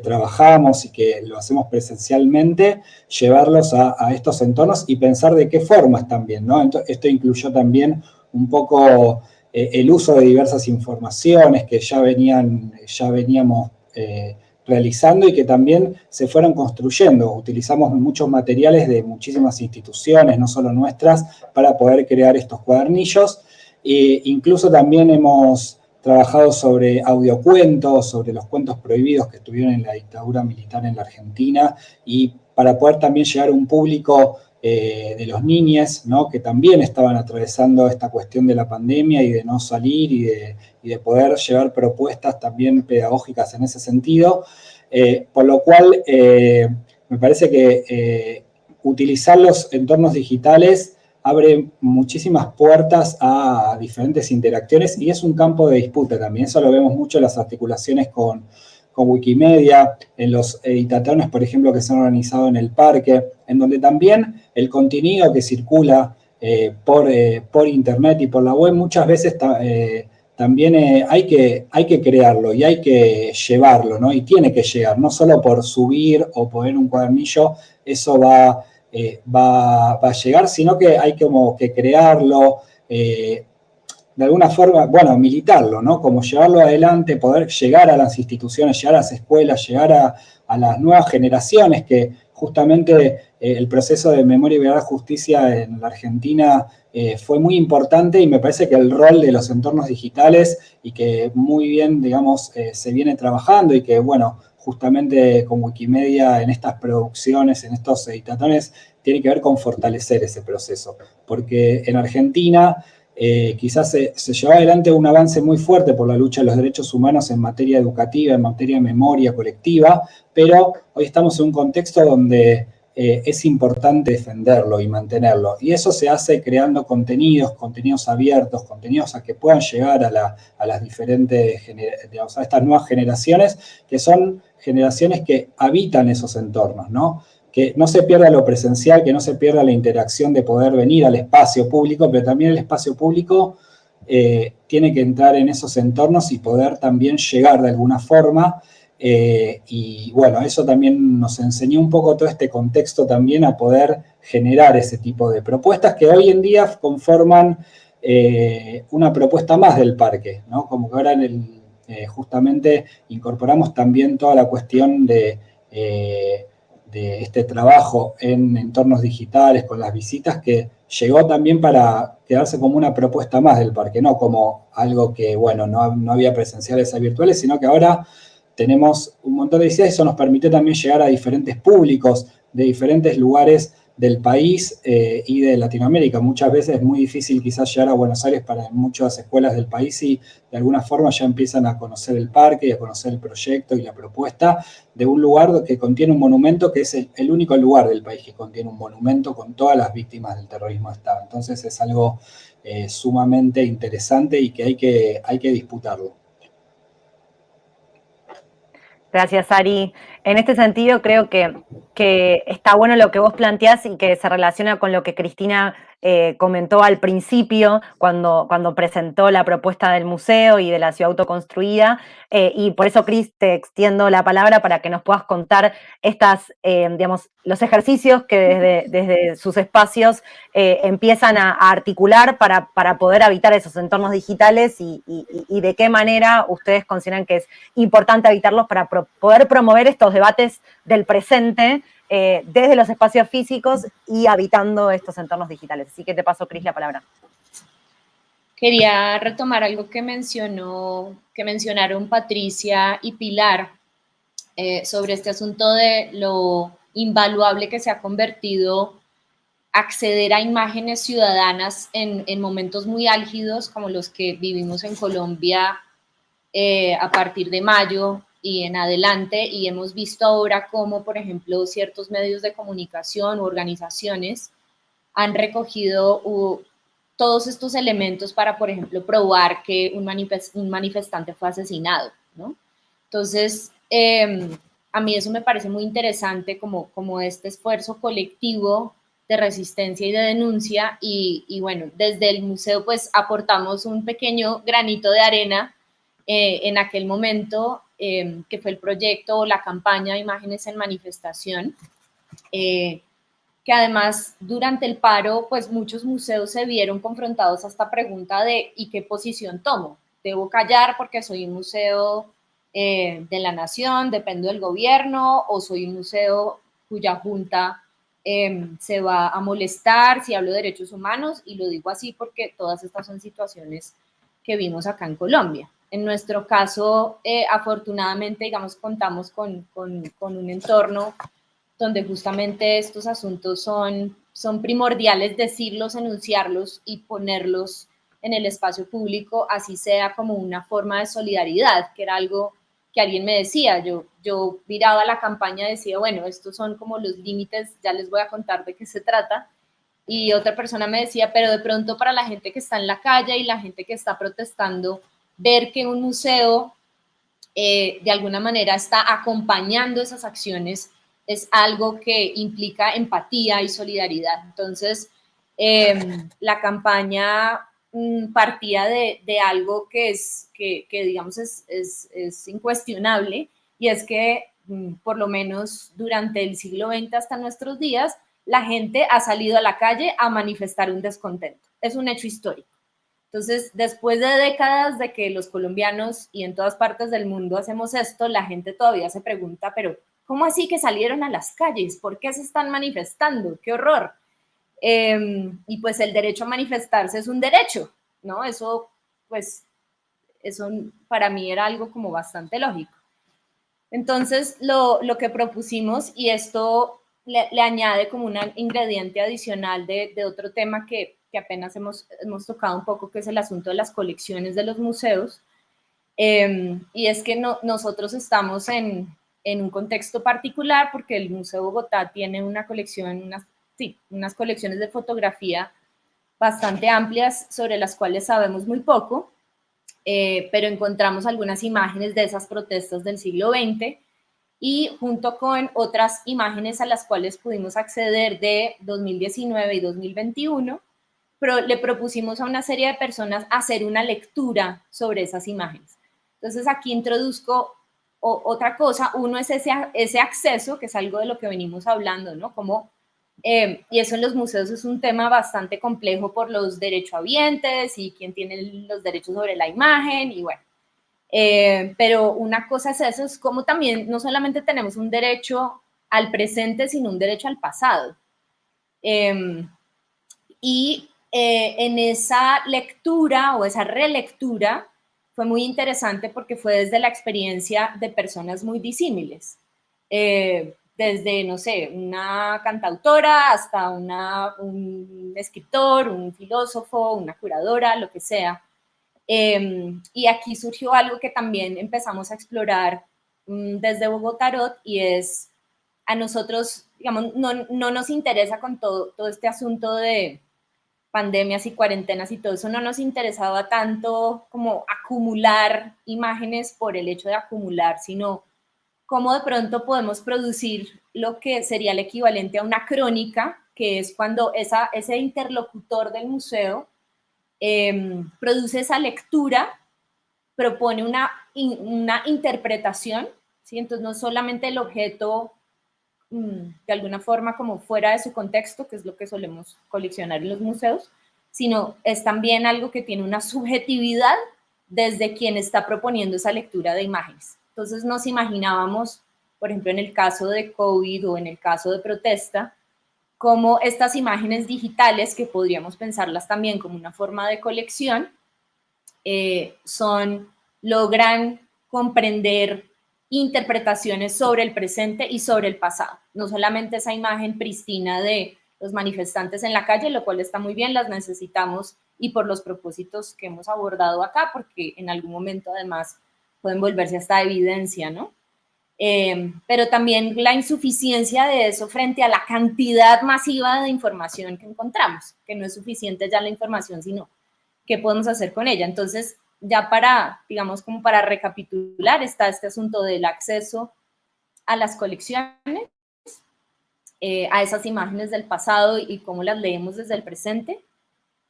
trabajamos y que lo hacemos presencialmente, llevarlos a, estos entornos y pensar de qué formas también, ¿no? esto incluyó también un poco eh, el uso de diversas informaciones que ya, venían, ya veníamos eh, realizando y que también se fueron construyendo. Utilizamos muchos materiales de muchísimas instituciones, no solo nuestras, para poder crear estos cuadernillos. E incluso también hemos trabajado sobre audiocuentos, sobre los cuentos prohibidos que estuvieron en la dictadura militar en la Argentina y para poder también llegar a un público eh, de los niños, ¿no? que también estaban atravesando esta cuestión de la pandemia y de no salir y de, poder llevar propuestas también pedagógicas en ese sentido, eh, por lo cual eh, me parece que utilizar los entornos digitales abre muchísimas puertas a diferentes interacciones y es un campo de disputa también. Eso lo vemos mucho en las articulaciones con, Wikimedia, en los editatones, por ejemplo, que se han organizado en el parque, en donde también el contenido que circula eh, por, eh, por, internet y por la web muchas veces eh, también hay, que, hay que crearlo y hay que llevarlo, ¿no? Y tiene que llegar, no solo por subir o poner un cuadernillo, eso va eh, va, a llegar, sino que hay como que crearlo, eh, de alguna forma, bueno, militarlo, ¿no? Como llevarlo adelante, poder llegar a las instituciones, llegar a las escuelas, llegar a, las nuevas generaciones, que justamente eh, el proceso de memoria y verdad justicia en la Argentina fue muy importante y me parece que el rol de los entornos digitales y que muy bien, digamos, se viene trabajando y que, bueno, justamente con Wikimedia en estas producciones, en estos editatones, tiene que ver con fortalecer ese proceso. Porque en Argentina eh, quizás se, lleva adelante un avance muy fuerte por la lucha de los derechos humanos en materia educativa, en materia de memoria colectiva, pero hoy estamos en un contexto donde eh, es importante defenderlo y mantenerlo. Y eso se hace creando contenidos, contenidos abiertos, contenidos a que puedan llegar a, a las diferentes, digamos, a estas nuevas generaciones, que son generaciones que habitan esos entornos, ¿no? Que no se pierda lo presencial, que no se pierda la interacción de poder venir al espacio público, pero también el espacio público eh, tiene que entrar en esos entornos y poder también llegar de alguna forma. Eh, y bueno, eso también nos enseñó un poco todo este contexto también a poder generar ese tipo de propuestas que hoy en día conforman eh, una propuesta más del parque, ¿no? Como que ahora eh, justamente incorporamos también toda la cuestión de, de este trabajo en entornos digitales con las visitas que llegó también para quedarse como una propuesta más del parque, no como algo que, bueno, no, no había presenciales a virtuales, sino que ahora tenemos un montón de visitas y eso nos permite también llegar a diferentes públicos de diferentes lugares del país eh, y de Latinoamérica. Muchas veces es muy difícil quizás llegar a Buenos Aires para muchas escuelas del país y de alguna forma ya empiezan a conocer el parque y a conocer el proyecto y la propuesta de un lugar que contiene un monumento que es el, único lugar del país que contiene un monumento con todas las víctimas del terrorismo de Estado. Entonces es algo eh, sumamente interesante y que hay que, hay que disputarlo. Gracias, Ari. En este sentido, creo que, que, está bueno lo que vos planteás y que se relaciona con lo que Cristina eh, comentó al principio, cuando, cuando presentó la propuesta del museo y de la ciudad autoconstruida, eh, y por eso, Cris, te extiendo la palabra para que nos puedas contar estas, eh, digamos, los ejercicios que desde, desde sus espacios empiezan a, articular para, para, poder habitar esos entornos digitales y, y, de qué manera ustedes consideran que es importante habitarlos para poder promover estos debates del presente eh, desde los espacios físicos y habitando estos entornos digitales. Así que te paso, Cris, la palabra. Quería retomar algo que mencionó, que mencionaron Patricia y Pilar eh, sobre este asunto de lo invaluable que se ha convertido acceder a imágenes ciudadanas en, momentos muy álgidos como los que vivimos en Colombia eh, a partir de mayo y en adelante y hemos visto ahora cómo, por ejemplo, ciertos medios de comunicación u organizaciones han recogido todos estos elementos para, por ejemplo, probar que un, manifestante fue asesinado, ¿no? Entonces, em, a mí eso me parece muy interesante como, como este esfuerzo colectivo de resistencia y de denuncia y, y, bueno, desde el museo pues aportamos un pequeño granito de arena eh, en aquel momento, em, que fue el proyecto o la campaña de Imágenes en Manifestación, eh, que además durante el paro, pues muchos museos se vieron confrontados a esta pregunta de ¿y qué posición tomo? ¿Debo callar porque soy un museo eh, de la nación, dependo del gobierno, o soy un museo cuya junta em, se va a molestar si hablo de derechos humanos? Y lo digo así porque todas estas son situaciones que vimos acá en Colombia. En nuestro caso, eh, afortunadamente, digamos, contamos con, con, un entorno donde justamente estos asuntos son, son primordiales decirlos, enunciarlos y ponerlos en el espacio público, así sea como una forma de solidaridad, que era algo que alguien me decía, yo, yo miraba la campaña y decía, bueno, estos son como los límites, ya les voy a contar de qué se trata, y otra persona me decía, pero de pronto para la gente que está en la calle y la gente que está protestando, ver que un museo eh, de alguna manera está acompañando esas acciones es algo que implica empatía y solidaridad. Entonces, em, la campaña mm, partía de, algo que es, que, digamos, es, es, incuestionable, y es que mm, por lo menos durante el siglo XX hasta nuestros días, la gente ha salido a la calle a manifestar un descontento. Es un hecho histórico. Entonces, después de décadas de que los colombianos y en todas partes del mundo hacemos esto, la gente todavía se pregunta, pero ¿cómo así que salieron a las calles? ¿Por qué se están manifestando? ¡Qué horror! Em, y pues el derecho a manifestarse es un derecho, ¿no? Eso, pues, eso para mí era algo como bastante lógico. Entonces, lo, que propusimos, y esto le, añade como un ingrediente adicional de, de otro tema que que apenas hemos, hemos tocado un poco, que es el asunto de las colecciones de los museos. Em, y es que no, nosotros estamos en, en, un contexto particular porque el Museo Bogotá tiene una colección, unas, sí, unas colecciones de fotografía bastante amplias sobre las cuales sabemos muy poco, eh, pero encontramos algunas imágenes de esas protestas del siglo XX y junto con otras imágenes a las cuales pudimos acceder de 2019 y 2021, pero le propusimos a una serie de personas hacer una lectura sobre esas imágenes. Entonces aquí introduzco otra cosa, uno es ese, ese acceso, que es algo de lo que venimos hablando, ¿no? Como, eh, y eso en los museos es un tema bastante complejo por los derechohabientes y quién tiene los derechos sobre la imagen y bueno. Eh, pero una cosa es eso, es como también no solamente tenemos un derecho al presente, sino un derecho al pasado. Eh, y eh, en esa lectura o esa relectura fue muy interesante porque fue desde la experiencia de personas muy disímiles. Eh, desde, no sé, una cantautora hasta una, un escritor, un filósofo, una curadora, lo que sea. Em, y aquí surgió algo que también empezamos a explorar mm, desde Bogotarot y es a nosotros, digamos, no, no nos interesa con todo, todo este asunto de, pandemias y cuarentenas y todo eso no nos interesaba tanto como acumular imágenes por el hecho de acumular, sino cómo de pronto podemos producir lo que sería el equivalente a una crónica, que es cuando esa, ese interlocutor del museo em, produce esa lectura, propone una, una interpretación, ¿sí? entonces no solamente el objeto de alguna forma como fuera de su contexto, que es lo que solemos coleccionar en los museos, sino es también algo que tiene una [laughs] subjetividad desde quien está proponiendo esa lectura de imágenes. Entonces nos imaginábamos, por ejemplo, en el caso de COVID o en el caso de protesta, como estas imágenes digitales, que podríamos pensarlas también como una forma de colección, eh, son, logran comprender interpretaciones sobre el presente y sobre el pasado. No solamente esa imagen pristina de los manifestantes en la calle, lo cual está muy bien, las necesitamos y por los propósitos que hemos abordado acá, porque en algún momento además pueden volverse hasta evidencia, ¿no? Eh, pero también la insuficiencia de eso frente a la cantidad masiva de información que encontramos, que no es suficiente ya la información, sino qué podemos hacer con ella. Entonces, ya para, digamos, como para recapitular, está este asunto del acceso a las colecciones, eh, a esas imágenes del pasado y cómo las leemos desde el presente,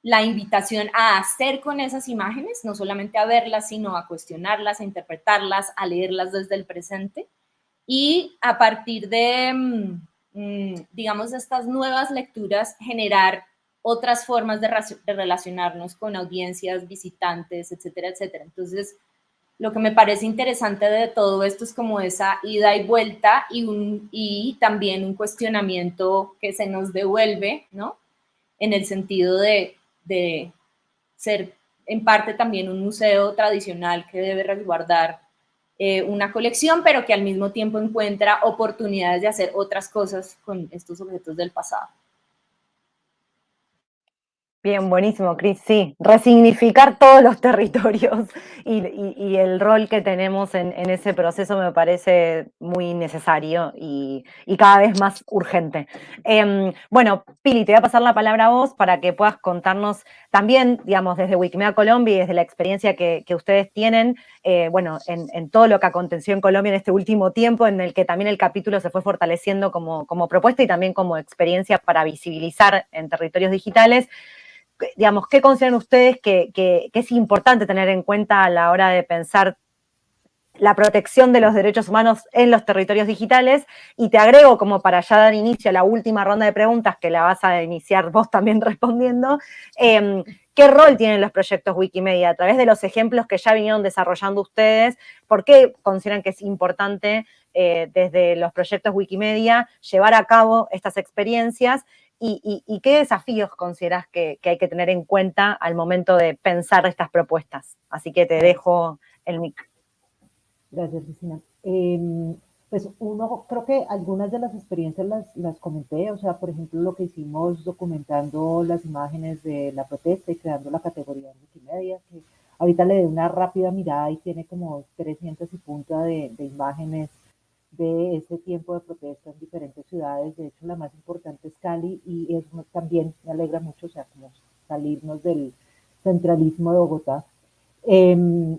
la invitación a hacer con esas imágenes, no solamente a verlas, sino a cuestionarlas, a interpretarlas, a leerlas desde el presente, y a partir de, mm, mm, digamos, estas nuevas lecturas, generar otras formas de, relacionarnos con audiencias, visitantes, etcétera, etcétera. Entonces, lo que me parece interesante de todo esto es como esa ida y vuelta y, un, también un cuestionamiento que se nos devuelve, ¿no? En el sentido de, de ser en parte también un museo tradicional que debe resguardar eh, una colección, pero que al mismo tiempo encuentra oportunidades de hacer otras cosas con estos objetos del pasado. Bien, buenísimo, Cris. Sí, resignificar todos los territorios [laughs] y, el rol que tenemos en, ese proceso me parece muy necesario y, cada vez más urgente. Em, bueno, Pili, te voy a pasar la palabra a vos para que puedas contarnos también, digamos, desde Wikimedia Colombia y desde la experiencia que, ustedes tienen, eh, bueno, en, todo lo que aconteció en Colombia en este último tiempo, en el que también el capítulo se fue fortaleciendo como, como propuesta y también como experiencia para visibilizar en territorios digitales digamos, ¿qué consideran ustedes que, es importante tener en cuenta a la hora de pensar la protección de los derechos humanos en los territorios digitales? Y te agrego, como para ya dar inicio a la última ronda de preguntas, que la vas a iniciar vos también [laughs] respondiendo, em, ¿qué rol tienen los proyectos Wikimedia? A través de los ejemplos que ya vinieron desarrollando ustedes, ¿por qué consideran que es importante eh, desde los proyectos Wikimedia llevar a cabo estas experiencias y, qué desafíos consideras que, hay que tener en cuenta al momento de pensar estas propuestas. Así que te dejo el micro. Gracias, Cristina. Em, pues uno, creo que algunas de las experiencias las, las comenté, o sea, por ejemplo, lo que hicimos documentando las imágenes de la protesta y creando la categoría de Wikimedia, que ahorita le doy una rápida mirada y tiene como 300 y punta de, de imágenes de ese tiempo de protesta en diferentes ciudades. De hecho, la más importante es Cali y eso también me alegra mucho, salirnos del centralismo de Bogotá. Em,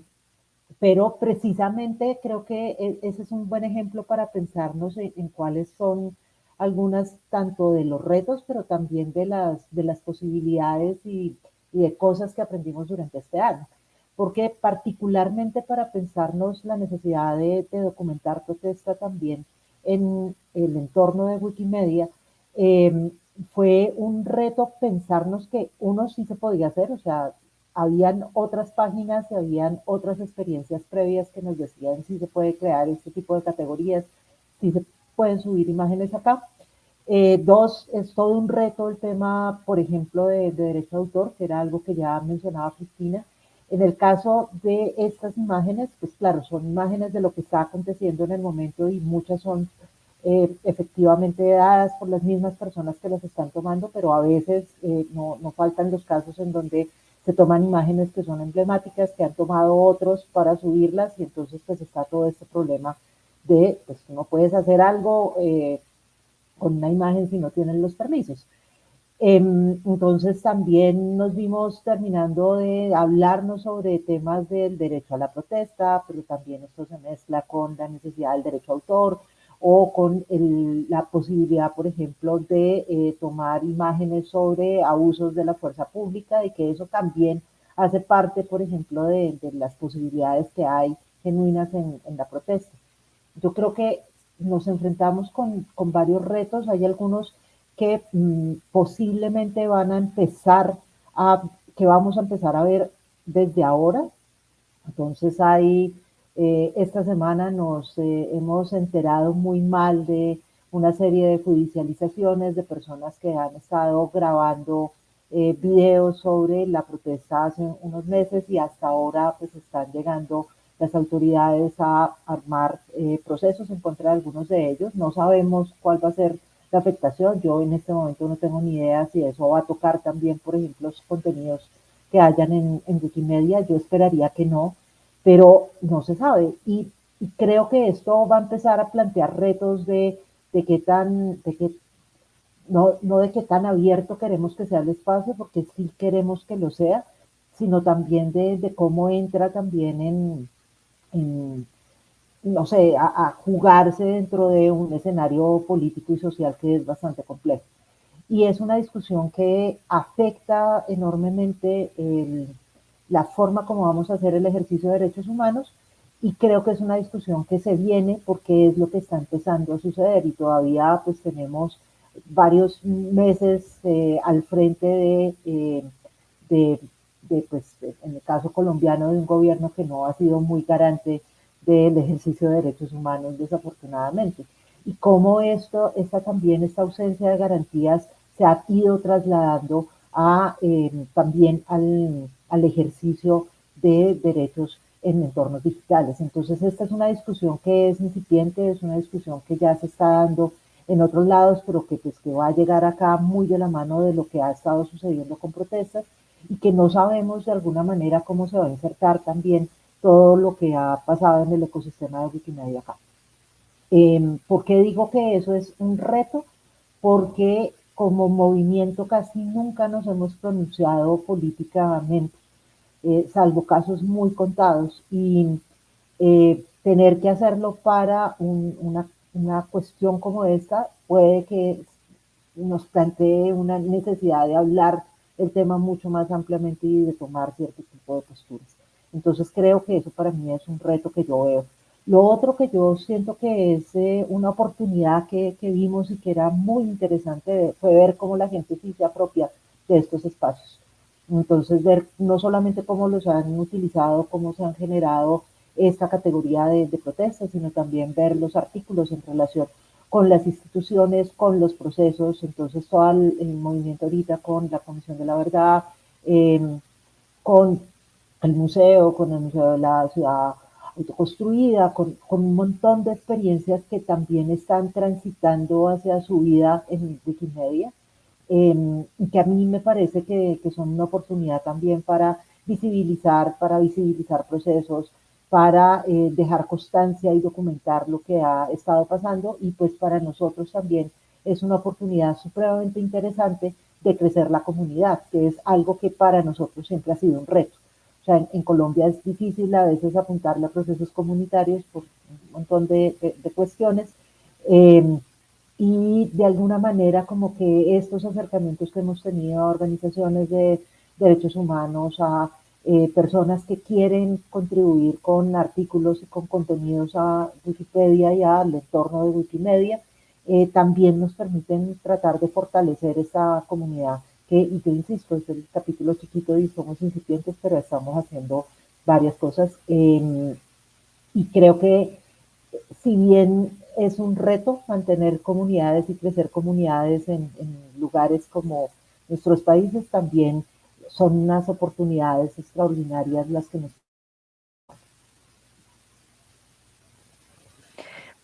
pero precisamente creo que e, ese es un buen ejemplo para pensarnos en, cuáles son algunas tanto de los retos, pero también de las, de las posibilidades y, y de cosas que aprendimos durante este año porque particularmente para pensarnos la necesidad de, documentar protesta también en el entorno de Wikimedia, em, fue un reto pensarnos que uno sí se podía hacer, o sea, habían otras páginas y habían otras experiencias previas que nos decían si se puede crear este tipo de categorías, si se pueden subir imágenes acá. Eh, dos, es todo un reto el tema, por ejemplo, de, de derecho de autor, que era algo que ya mencionaba Cristina, en el caso de estas imágenes, pues claro, son imágenes de lo que está aconteciendo en el momento y muchas son eh, efectivamente dadas por las mismas personas que las están tomando, pero a veces eh, no, no, faltan los casos en donde se toman imágenes que son emblemáticas, que han tomado otros para subirlas y entonces pues está todo este problema de, pues no puedes hacer algo eh, con una imagen si no tienen los permisos. Em, entonces también nos vimos terminando de hablarnos sobre temas del derecho a la protesta, pero también esto se mezcla con la necesidad del derecho a autor o con la posibilidad, por ejemplo, de eh, tomar imágenes sobre abusos de la fuerza pública y que eso también hace parte, por ejemplo, de, las posibilidades que hay genuinas en, la protesta. Yo creo que nos enfrentamos con, con varios retos, hay algunos que mm, posiblemente van a empezar a, que vamos a empezar a ver desde ahora. Entonces hay, eh, esta semana nos eh, hemos enterado muy mal de una serie de judicializaciones de personas que han estado grabando eh, videos sobre la protesta hace unos meses y hasta ahora pues están llegando las autoridades a armar procesos en contra de algunos de ellos. No sabemos cuál va a ser afectación. Yo en este momento no tengo ni idea si eso va a tocar también, por ejemplo, los contenidos que hayan en, Wikimedia. Yo esperaría que no. pero no se sabe. Y, creo que esto va a empezar a plantear retos de, de qué tan, de qué, no, no de qué tan abierto queremos que sea el espacio, porque sí queremos que lo sea, sino también de, de cómo entra también en, en no sé, a, jugarse dentro de un escenario político y social que es bastante complejo. Y es una discusión que afecta enormemente la forma como vamos a hacer el ejercicio de derechos humanos y creo que es una discusión que se viene porque es lo que está empezando a suceder y todavía pues tenemos varios meses eh, al frente de, eh, de, de, pues, en el caso colombiano, de un gobierno que no ha sido muy garante del ejercicio de derechos humanos, desafortunadamente. Y cómo esto, esta también, esta ausencia de garantías se ha ido trasladando a, em, también al, al ejercicio de derechos en entornos digitales. Entonces, esta es una discusión que es incipiente, es una discusión que ya se está dando en otros lados, pero que, pues, que va a llegar acá muy de la mano de lo que ha estado sucediendo con protestas y que no sabemos de alguna manera cómo se va a insertar también todo lo que ha pasado en el ecosistema de Wikimedia acá. Eh, ¿Por qué digo que eso es un reto? Porque como movimiento casi nunca nos hemos pronunciado políticamente, eh, salvo casos muy contados, y eh, tener que hacerlo para una, una cuestión como esta puede que nos plantee una necesidad de hablar el tema mucho más ampliamente y de tomar cierto tipo de posturas. Entonces creo que eso para mí es un reto que yo veo. Lo otro que yo siento que es eh, una oportunidad que, que, vimos y que era muy interesante fue ver cómo la gente se apropia de estos espacios. Entonces ver no solamente cómo los han utilizado, cómo se han generado esta categoría de, de protestas, sino también ver los artículos en relación con las instituciones, con los procesos, entonces todo el, el movimiento ahorita con la Comisión de la Verdad, eh, con el museo, con el Museo de la Ciudad Autoconstruida, con, un montón de experiencias que también están transitando hacia su vida en Wikimedia, eh, y que a mí me parece que, que, son una oportunidad también para visibilizar, para visibilizar procesos, para eh, dejar constancia y documentar lo que ha estado pasando y pues para nosotros también es una oportunidad supremamente interesante de crecer la comunidad, que es algo que para nosotros siempre ha sido un reto. O sea, en, Colombia es difícil a veces apuntarle a procesos comunitarios por un montón de, cuestiones. Eh, y de alguna manera como que estos acercamientos que hemos tenido a organizaciones de derechos humanos, a eh, personas que quieren contribuir con artículos y con contenidos a Wikipedia y al entorno de Wikimedia, eh, también nos permiten tratar de fortalecer esa comunidad y yo insisto, es el capítulo chiquito y somos incipientes, pero estamos haciendo varias cosas. Eh, y creo que si bien es un reto mantener comunidades y crecer comunidades en lugares como nuestros países, también son unas oportunidades extraordinarias las que nos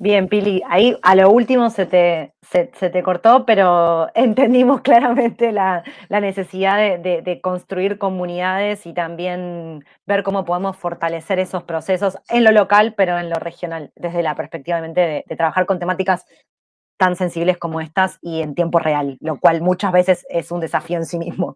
Bien, Pili, ahí a lo último se te, se, te cortó, pero [laughs] entendimos claramente la, la necesidad de, de, construir comunidades y también ver cómo podemos fortalecer esos procesos en lo local, pero en lo regional, desde la perspectiva de, trabajar con temáticas tan sensibles como estas y en tiempo real, lo cual muchas veces es un desafío en sí mismo.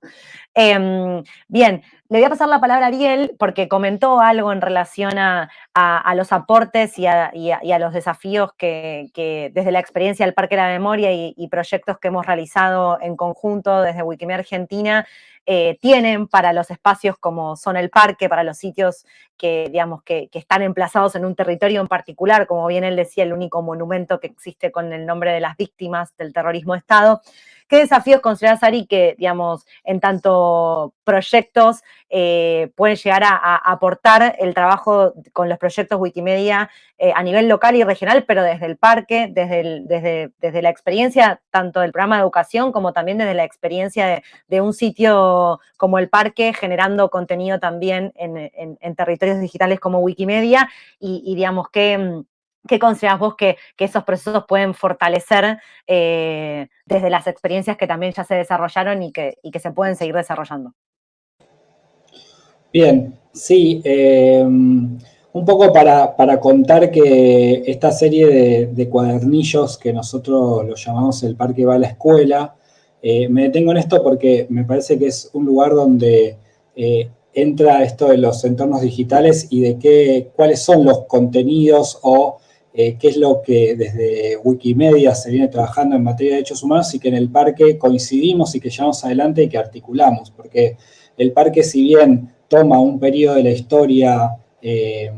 Eh, bien, le voy a pasar la palabra a Ariel porque comentó algo en relación a, a, los aportes y a, y, a, los desafíos que, que, desde la experiencia del Parque de la Memoria y, y proyectos que hemos realizado en conjunto desde Wikimedia Argentina eh, tienen para los espacios como son el parque, para los sitios que, digamos, que, que, están emplazados en un territorio en particular, como bien él decía, el único monumento que existe con el nombre de las víctimas del terrorismo de Estado. ¿Qué desafíos consideras, Ari, que, digamos, en tanto proyectos eh, pueden llegar a, aportar el trabajo con los proyectos Wikimedia eh, a nivel local y regional, pero desde el parque, desde, desde, desde la experiencia tanto del programa de educación como también desde la experiencia de, un sitio como el parque, generando contenido también en, en, territorios digitales como Wikimedia y, y digamos, que ¿Qué consideras vos que, esos procesos pueden fortalecer eh, desde las experiencias que también ya se desarrollaron y que, se pueden seguir desarrollando? Bien, sí. Eh, un poco para, contar que esta serie de, cuadernillos que nosotros lo llamamos el Parque va a la escuela, eh, me detengo en esto porque me parece que es un lugar donde entra esto de los entornos digitales y de qué, cuáles son los contenidos o eh, qué es lo que desde Wikimedia se viene trabajando en materia de derechos humanos y que en el parque coincidimos y que llevamos adelante y que articulamos, porque el parque si bien toma un periodo de la historia eh,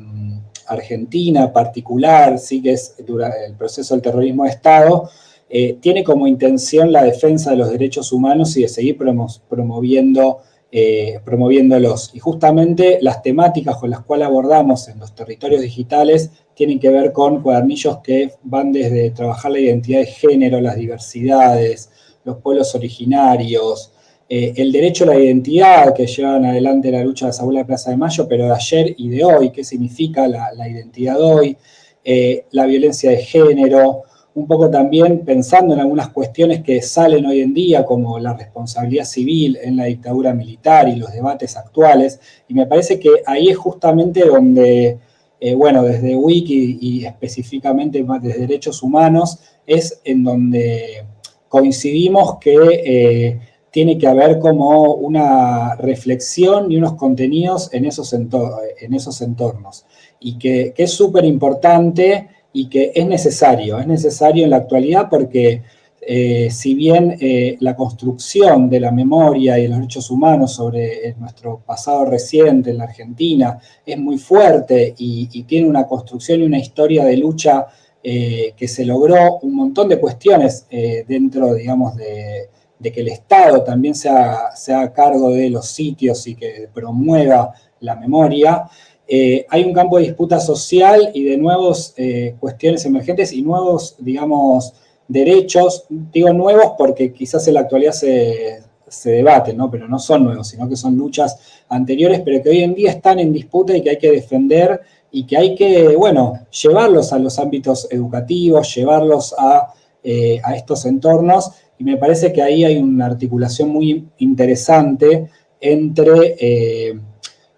argentina particular, sí que es el proceso del terrorismo de Estado, eh, tiene como intención la defensa de los derechos humanos y de seguir promoviendo, eh, promoviéndolos. Y justamente las temáticas con las cuales abordamos en los territorios digitales tienen que ver con cuadernillos que van desde trabajar la identidad de género, las diversidades, los pueblos originarios, eh, el derecho a la identidad que llevan adelante la lucha de Abuela de Plaza de Mayo, pero de ayer y de hoy, qué significa la, identidad de hoy, eh, la violencia de género, un poco también pensando en algunas cuestiones que salen hoy en día, como la responsabilidad civil en la dictadura militar y los debates actuales, y me parece que ahí es justamente donde, eh, bueno, desde Wiki y específicamente desde Derechos Humanos, es en donde coincidimos que tiene que haber como una reflexión y unos contenidos en esos, en esos entornos. Y que, es súper importante y que es necesario, es necesario en la actualidad porque eh, si bien eh, la construcción de la memoria y de los derechos humanos sobre eh, nuestro pasado reciente en la Argentina es muy fuerte y, tiene una construcción y una historia de lucha que se logró un montón de cuestiones dentro, digamos, de, de que el Estado también sea, a cargo de los sitios y que promueva la memoria, eh, hay un campo de disputa social y de nuevas eh, cuestiones emergentes y nuevos, digamos, derechos, digo nuevos porque quizás en la actualidad se, se debaten, ¿no? pero no son nuevos, sino que son luchas anteriores, pero que hoy en día están en disputa y que hay que defender y que hay que, bueno, llevarlos a los ámbitos educativos, llevarlos a, eh, a estos entornos y me parece que ahí hay una articulación muy interesante entre,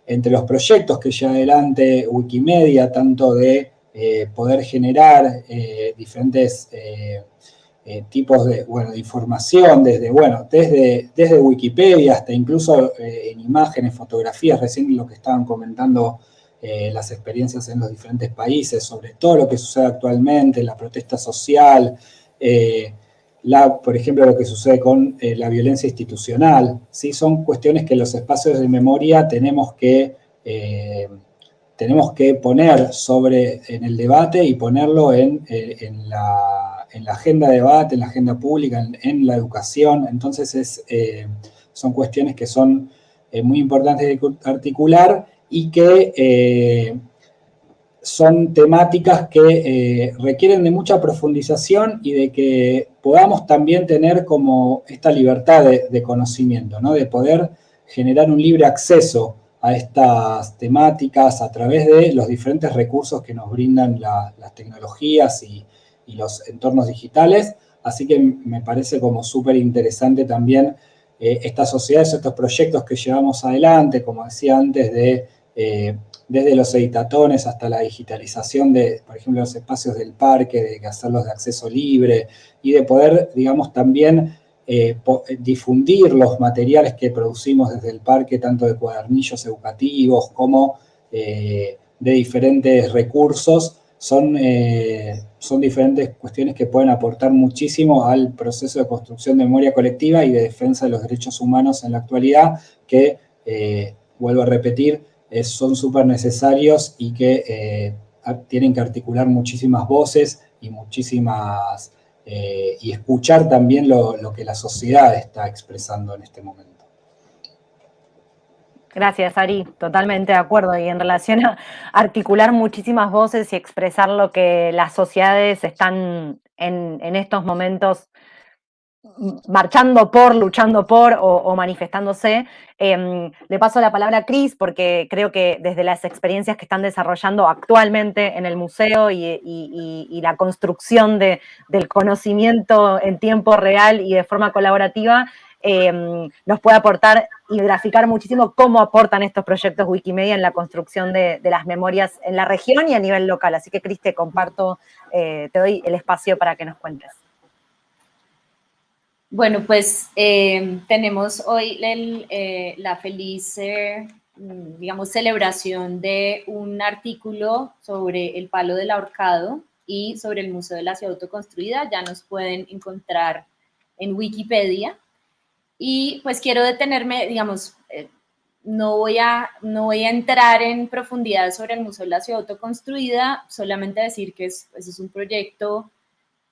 entre los proyectos que lleva adelante Wikimedia, tanto de eh, poder generar eh, diferentes tipos de, bueno, de información, desde, bueno, desde, desde Wikipedia hasta incluso en imágenes, fotografías, recién lo que estaban comentando las experiencias en los diferentes países, sobre todo lo que sucede actualmente, la protesta social, por ejemplo, lo que sucede con eh, la violencia institucional, ¿sí? son cuestiones que los espacios de memoria tenemos que, eh, tenemos que poner sobre, en el debate y ponerlo en, eh, la, agenda de debate, en la agenda pública, en, la educación. Entonces es, son cuestiones que son muy importantes de articular y que son temáticas que eh, requieren de mucha profundización y de que podamos también tener como esta libertad de, conocimiento, ¿no? de poder generar un libre acceso a estas temáticas a través de los diferentes recursos que nos brindan las tecnologías y, los entornos digitales, así que me parece como súper interesante también eh, estas sociedades, estos proyectos que llevamos adelante, como decía antes, de eh, desde los editatones hasta la digitalización de, por ejemplo, los espacios del parque, de hacerlos de acceso libre y de poder, digamos, también eh, difundir los materiales que producimos desde el parque, tanto de cuadernillos educativos como eh, de diferentes recursos, son, eh, son diferentes cuestiones que pueden aportar muchísimo al proceso de construcción de memoria colectiva y de defensa de los derechos humanos en la actualidad, que, vuelvo a repetir, son súper necesarios y que eh, tienen que articular muchísimas voces y muchísimas, eh, y escuchar también lo, que la sociedad está expresando en este momento. Gracias, Ari. Totalmente de acuerdo. Y en relación a articular muchísimas voces y expresar lo que las sociedades están en, en estos momentos marchando por, luchando por o, manifestándose. Em, le paso la palabra a Cris porque creo que desde las experiencias que están desarrollando actualmente en el museo y, la construcción del conocimiento en tiempo real y de forma colaborativa, em, nos puede aportar y graficar muchísimo cómo aportan estos proyectos Wikimedia en la construcción de, las memorias en la región y a nivel local. Así que, Cris, te comparto, eh, te doy el espacio para que nos cuentes. Bueno, pues em, tenemos hoy eh, la feliz, mm, digamos, celebración de un artículo sobre el palo del ahorcado y sobre el Museo de la Ciudad Autoconstruida. Ya nos pueden encontrar en Wikipedia. Y pues quiero detenerme, digamos, eh, no, voy a, no voy a entrar en profundidad sobre el Museo de la Ciudad Autoconstruida, solamente decir que es, pues, es un proyecto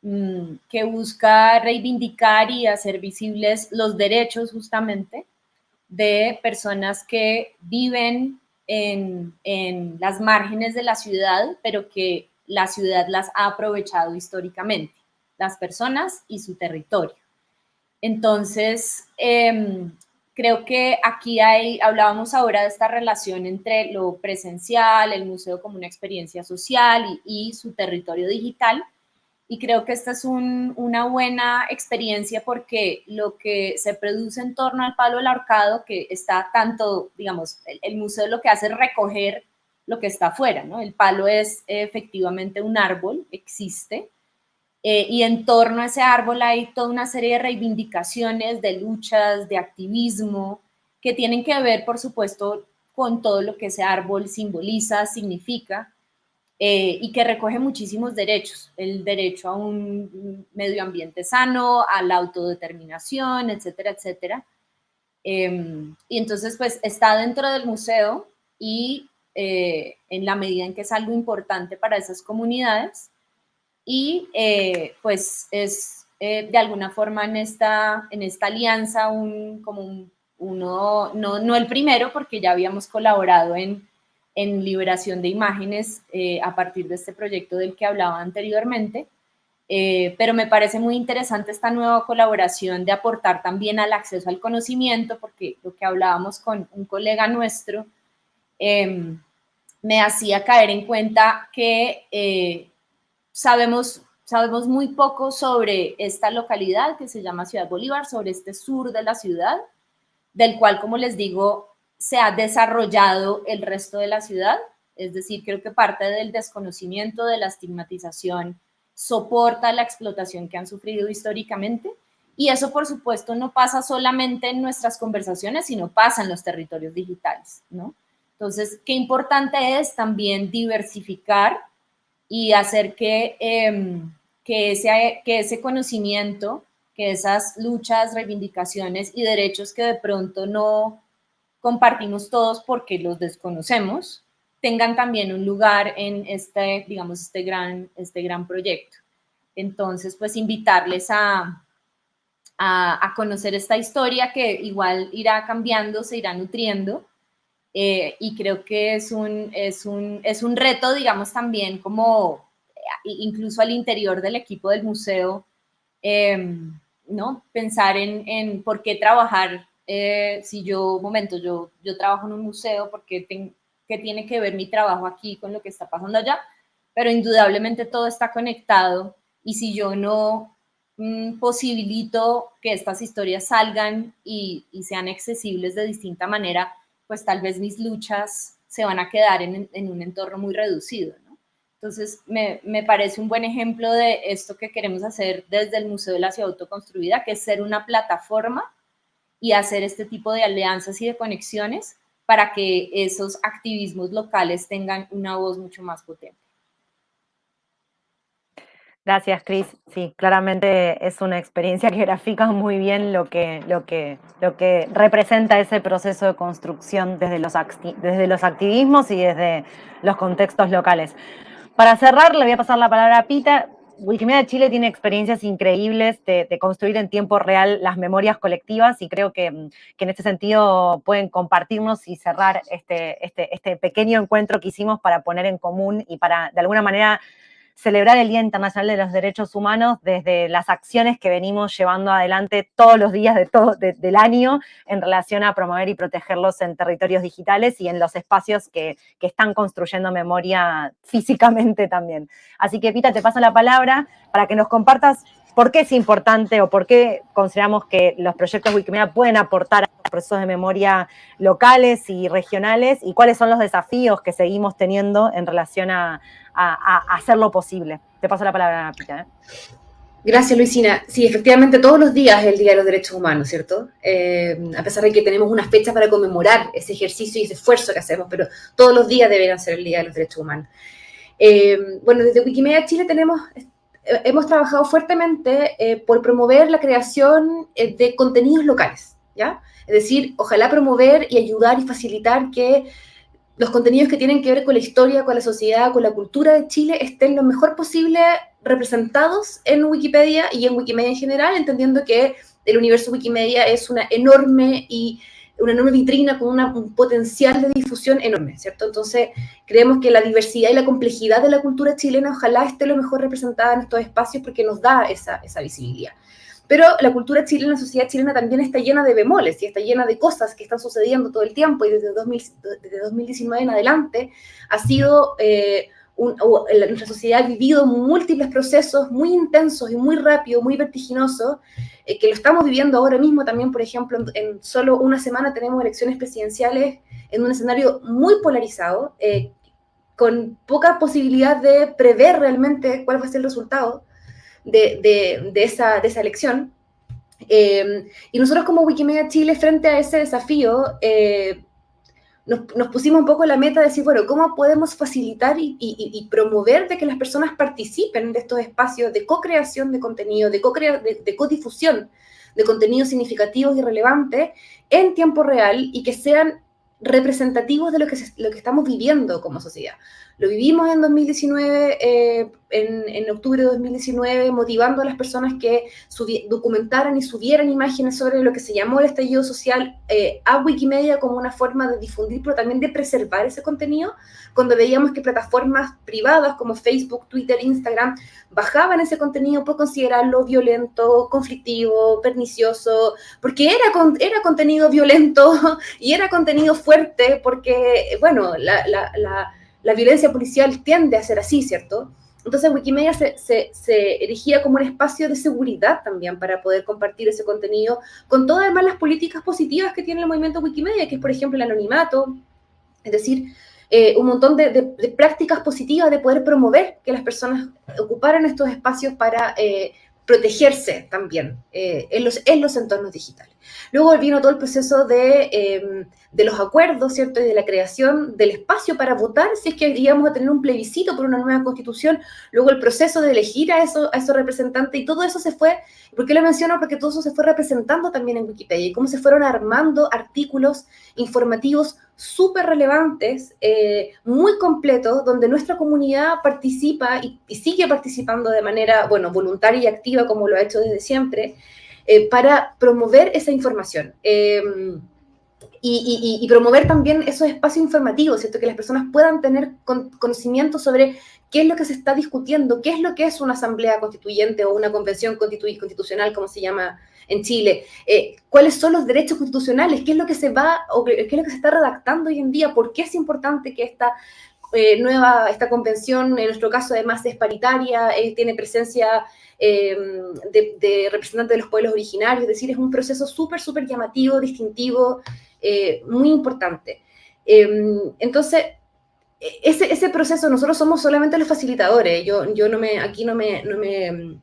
que busca reivindicar y hacer visibles los derechos justamente de personas que viven en, en las márgenes de la ciudad, pero que la ciudad las ha aprovechado históricamente, las personas y su territorio. Entonces, em, creo que aquí hay, hablábamos ahora de esta relación entre lo presencial, el museo como una experiencia social y, su territorio digital. Y creo que esta es una buena experiencia porque lo que se produce en torno al palo del arcado, que está tanto, digamos, el, el museo lo que hace es recoger lo que está afuera, ¿no? El palo es efectivamente un árbol, existe, eh, y en torno a ese árbol hay toda una serie de reivindicaciones, de luchas, de activismo, que tienen que ver, por supuesto, con todo lo que ese árbol simboliza, significa, eh, y que recoge muchísimos derechos, el derecho a un medio ambiente sano, a la autodeterminación, etcétera, etcétera. Em, y entonces, pues, está dentro del museo y eh, en la medida en que es algo importante para esas comunidades y eh, pues es eh, de alguna forma en esta, en esta alianza un, como uno, no, no, el primero porque ya habíamos colaborado en, en liberación de imágenes a partir de este proyecto del que hablaba anteriormente, pero me parece muy interesante esta nueva colaboración de aportar también al acceso al conocimiento, porque lo que hablábamos con un colega nuestro, em, me hacía caer en cuenta que eh, sabemos, sabemos muy poco sobre esta localidad que se llama Ciudad Bolívar, sobre este sur de la ciudad, del cual, como les digo, se ha desarrollado el resto de la ciudad. Es decir, creo que parte del desconocimiento, de la estigmatización, soporta la explotación que han sufrido históricamente. Y eso, por supuesto, no pasa solamente en nuestras conversaciones, sino pasa en los territorios digitales, ¿no? Entonces, qué importante es también diversificar y hacer que, em, que, ese, que ese conocimiento, que esas luchas, reivindicaciones y derechos que de pronto no compartimos todos porque los desconocemos, tengan también un lugar en este, digamos, este gran, este gran proyecto. Entonces, pues invitarles a, a, conocer esta historia que igual irá cambiando, se irá nutriendo, eh, y creo que es un, es, un, es un reto, digamos, también como eh, incluso al interior del equipo del museo, em, ¿no? Pensar en, en, por qué trabajar, eh, si yo, momento, yo, yo trabajo en un museo, porque qué tiene que ver mi trabajo aquí con lo que está pasando allá, pero indudablemente todo está conectado y si yo no mm, posibilito que estas historias salgan y, y sean accesibles de distinta manera, pues tal vez mis luchas se van a quedar en, un entorno muy reducido. Entonces, me, parece un buen ejemplo de esto que queremos hacer desde el Museo de la Ciudad Autoconstruida, que es ser una plataforma y hacer este tipo de alianzas y de conexiones para que esos activismos locales tengan una voz mucho más potente. Gracias, Cris. Sí, claramente es una experiencia [laughs] que grafica muy bien lo que, lo que, lo que representa ese proceso de construcción desde los, desde los activismos y desde los contextos locales. Para cerrar, le voy a pasar la palabra a Pita. Wikimedia Chile tiene experiencias increíbles de, construir en tiempo real las memorias colectivas y creo que, que, en este sentido pueden compartirnos y cerrar este, este, este pequeño encuentro que hicimos para poner en común y para, de alguna manera, celebrar el Día Internacional de los Derechos Humanos desde las acciones que venimos llevando adelante todos los días de todo, del año en relación a promover y protegerlos en territorios digitales y en los espacios que, que están construyendo memoria físicamente también. Así que, Pita, te paso la palabra para que nos compartas por qué es importante o por qué consideramos que los proyectos Wikimedia pueden aportar a los procesos de memoria locales y regionales y cuáles son los desafíos que seguimos teniendo en relación a, hacerlo posible. Te paso la palabra, Pita. ¿eh? Gracias, Luisina. Sí, efectivamente, todos los días es el Día de los Derechos Humanos, ¿cierto? Eh, a pesar de que tenemos una fecha para conmemorar ese ejercicio y ese esfuerzo que hacemos, pero todos los días deberían ser el Día de los Derechos Humanos. Eh, bueno, desde Wikimedia Chile tenemos, hemos trabajado fuertemente por promover la creación de contenidos locales, ¿ya? Es decir, ojalá promover y ayudar y facilitar que los contenidos que tienen que ver con la historia, con la sociedad, con la cultura de Chile estén lo mejor posible representados en Wikipedia y en Wikimedia en general, entendiendo que el universo Wikimedia es una enorme y una enorme vitrina con un potencial de difusión enorme, ¿cierto? Entonces, creemos que la diversidad y la complejidad de la cultura chilena ojalá esté lo mejor representada en estos espacios porque nos da esa, esa visibilidad. Pero la cultura chilena, la sociedad chilena también está llena de bemoles y está llena de cosas que están sucediendo todo el tiempo y desde, 2019 en adelante ha sido, eh, nuestra sociedad ha vivido múltiples procesos muy intensos y muy rápidos, muy vertiginosos, eh, que lo estamos viviendo ahora mismo también, por ejemplo, en, solo una semana tenemos elecciones presidenciales en un escenario muy polarizado, eh, con poca posibilidad de prever realmente cuál va a ser el resultado de, esa, de esa, elección. Eh, y nosotros como Wikimedia Chile, frente a ese desafío, nos, pusimos un poco la meta de decir, bueno, ¿cómo podemos facilitar y, promover de que las personas participen de estos espacios de co-creación de contenido, de, co de, de codifusión de contenidos significativos y relevantes en tiempo real y que sean representativos de lo que, lo que estamos viviendo como sociedad. Lo vivimos en 2019, eh, en, octubre de 2019, motivando a las personas que documentaran y subieran imágenes sobre lo que se llamó el estallido social eh, a Wikimedia como una forma de difundir, pero también de preservar ese contenido, cuando veíamos que plataformas privadas como Facebook, Twitter, Instagram bajaban ese contenido por considerarlo violento, conflictivo, pernicioso, porque era, era contenido violento [laughs] y era contenido fuerte, porque, bueno, la la violencia policial tiende a ser así, ¿cierto? Entonces Wikimedia se, se, erigía como un espacio de seguridad también para poder compartir ese contenido con todas además las políticas positivas que tiene el movimiento Wikimedia, que es por ejemplo el anonimato, es decir, eh, un montón de, prácticas positivas de poder promover que las personas ocuparan estos espacios para eh, protegerse también eh, en, los, en los entornos digitales. Luego vino todo el proceso de, em, de, los acuerdos, ¿cierto? Y de la creación del espacio para votar, si es que íbamos a tener un plebiscito por una nueva constitución, luego el proceso de elegir a, eso, a esos representantes, y todo eso se fue, ¿por qué lo menciono? Porque todo eso se fue representando también en Wikipedia, y cómo se fueron armando artículos informativos súper relevantes, eh, muy completos, donde nuestra comunidad participa y, sigue participando de manera, bueno, voluntaria y activa, como lo ha hecho desde siempre, eh, para promover esa información. Em, y, promover también esos espacios informativos, ¿cierto? Que las personas puedan tener conocimiento sobre qué es lo que se está discutiendo, qué es lo que es una asamblea constituyente o una convención constitucional, como se llama en Chile, eh, cuáles son los derechos constitucionales, qué es lo que se va o qué es lo que se está redactando hoy en día, por qué es importante que esta eh, nueva, esta convención, en nuestro caso además es paritaria, eh, tiene presencia de, de, representantes de los pueblos originarios, es decir, es un proceso súper, súper llamativo, distintivo, muy importante. entonces, e, ese, ese, proceso, nosotros somos solamente los facilitadores, yo, yo no me, aquí no me, no me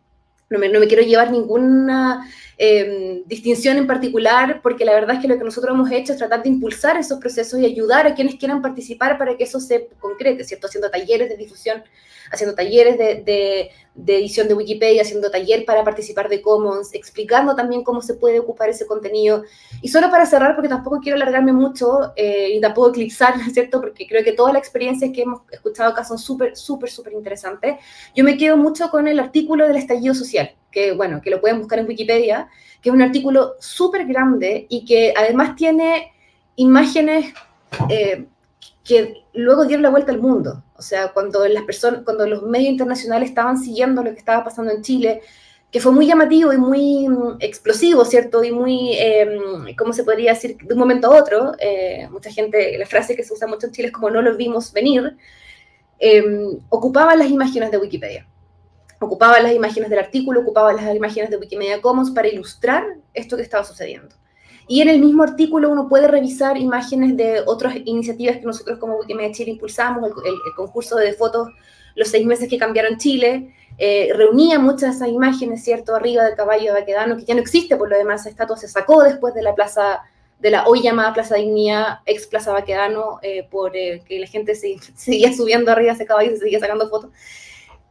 no me, quiero llevar ninguna Em, distinción en particular, porque la verdad es que lo que nosotros hemos hecho es tratar de impulsar esos procesos y ayudar a quienes quieran participar para que eso se concrete, ¿cierto? Haciendo talleres de difusión, haciendo talleres de, edición de Wikipedia, haciendo taller para participar de Commons, explicando también cómo se puede ocupar ese contenido. Y solo para cerrar, porque tampoco quiero alargarme mucho eh, y tampoco eclipsar, [laughs] ¿cierto? Porque creo que todas las experiencias que hemos escuchado acá son súper, súper, súper interesantes. Yo me quedo mucho con el artículo del estallido social, que, bueno, que lo pueden buscar en Wikipedia, que es un artículo súper grande y que además tiene imágenes eh, que luego dieron la vuelta al mundo. O sea, cuando las personas, cuando los medios internacionales estaban siguiendo lo que estaba pasando en Chile, que fue muy llamativo y muy mm, explosivo, ¿cierto? Y muy, em, ¿cómo se podría decir? De un momento a otro, eh, mucha gente, la frase que se usa mucho en Chile es como no lo vimos venir, eh, ocupaban las imágenes de Wikipedia ocupaba las imágenes del artículo, ocupaba las imágenes de Wikimedia Commons para ilustrar esto que estaba sucediendo. Y en el mismo artículo uno puede revisar imágenes de otras iniciativas que nosotros como Wikimedia Chile impulsamos, el, concurso de fotos Los seis meses que cambiaron Chile, eh, reunía muchas imágenes, ¿cierto?, arriba del caballo de que ya no existe por lo demás, esa estatua se sacó después de la plaza, de la hoy llamada Plaza Dignidad, ex Plaza Baquedano, eh, por eh, que la gente se, [laughs] seguía subiendo arriba de ese caballo y se seguía sacando fotos.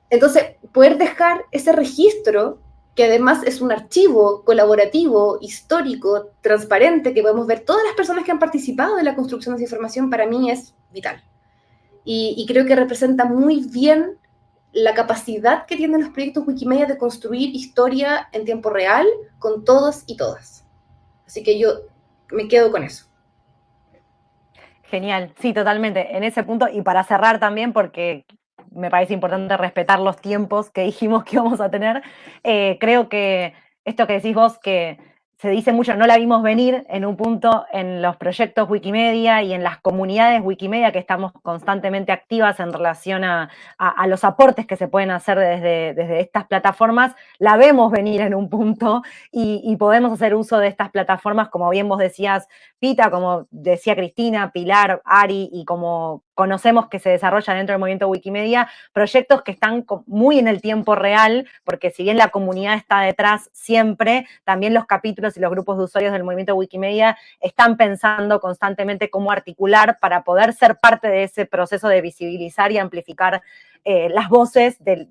Entonces, poder dejar ese registro, que además es un archivo colaborativo, histórico, transparente, que podemos ver todas las personas que han participado en la construcción de esa información, para mí es vital. Y, creo que representa muy bien la capacidad que tienen los proyectos Wikimedia de construir historia en tiempo real con todos y todas. Así que yo me quedo con eso. Genial, sí, totalmente. En ese punto, y para cerrar también, porque me parece importante respetar los tiempos que dijimos que íbamos a tener. Eh, creo que esto que decís vos, que se dice mucho, no la vimos venir en un punto en los proyectos Wikimedia y en las comunidades Wikimedia que estamos constantemente activas en relación a, los aportes que se pueden hacer desde, desde, estas plataformas, la vemos venir en un punto y, y, podemos hacer uso de estas plataformas, como bien vos decías, Pita, como decía Cristina, Pilar, Ari, y como conocemos que se desarrollan dentro del movimiento Wikimedia, proyectos que están muy en el tiempo real, porque si bien la comunidad está detrás siempre, también los capítulos y los grupos de usuarios del movimiento Wikimedia están pensando constantemente cómo articular para poder ser parte de ese proceso de visibilizar y amplificar eh, las voces de,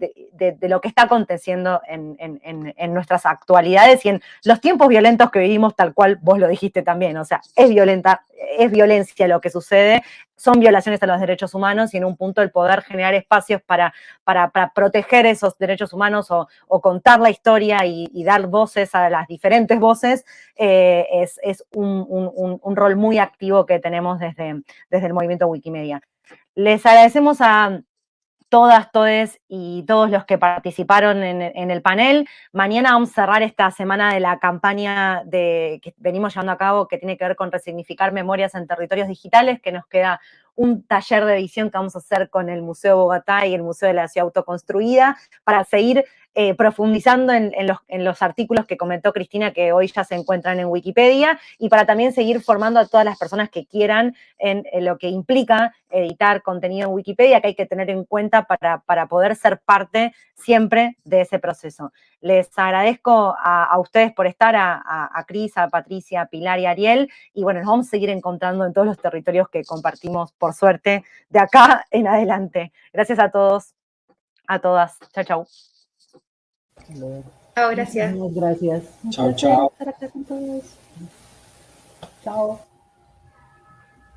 lo que está aconteciendo en, nuestras actualidades y en los tiempos violentos que vivimos, tal cual vos lo dijiste también. O sea, es violenta, es violencia lo que sucede, son violaciones a los derechos humanos y en un punto el poder generar espacios para, para, proteger esos derechos humanos o, contar la historia y, dar voces a las diferentes voces eh, es, un, rol muy activo que tenemos desde, desde el movimiento Wikimedia. Les agradecemos a, todas, todes y todos los que participaron en, el panel. Mañana vamos a cerrar esta semana de la campaña de, que venimos llevando a cabo que tiene que ver con resignificar memorias en territorios digitales, que nos queda un taller de edición que vamos a hacer con el Museo Bogotá y el Museo de la Ciudad Autoconstruida para seguir eh, profundizando en, los, artículos que comentó Cristina que hoy ya se encuentran en Wikipedia y para también seguir formando a todas las personas que quieran en, lo que implica editar contenido en Wikipedia que hay que tener en cuenta para, poder ser parte siempre de ese proceso. Les agradezco a, ustedes por estar, a, a, Cris, a Patricia, a Pilar y a Ariel, y bueno, nos vamos a seguir encontrando en todos los territorios que compartimos, por suerte, de acá [laughs] en adelante. Gracias a todos, a todas. Chao, chao. Chao, gracias. Muchas gracias. Chao, chao. Chao.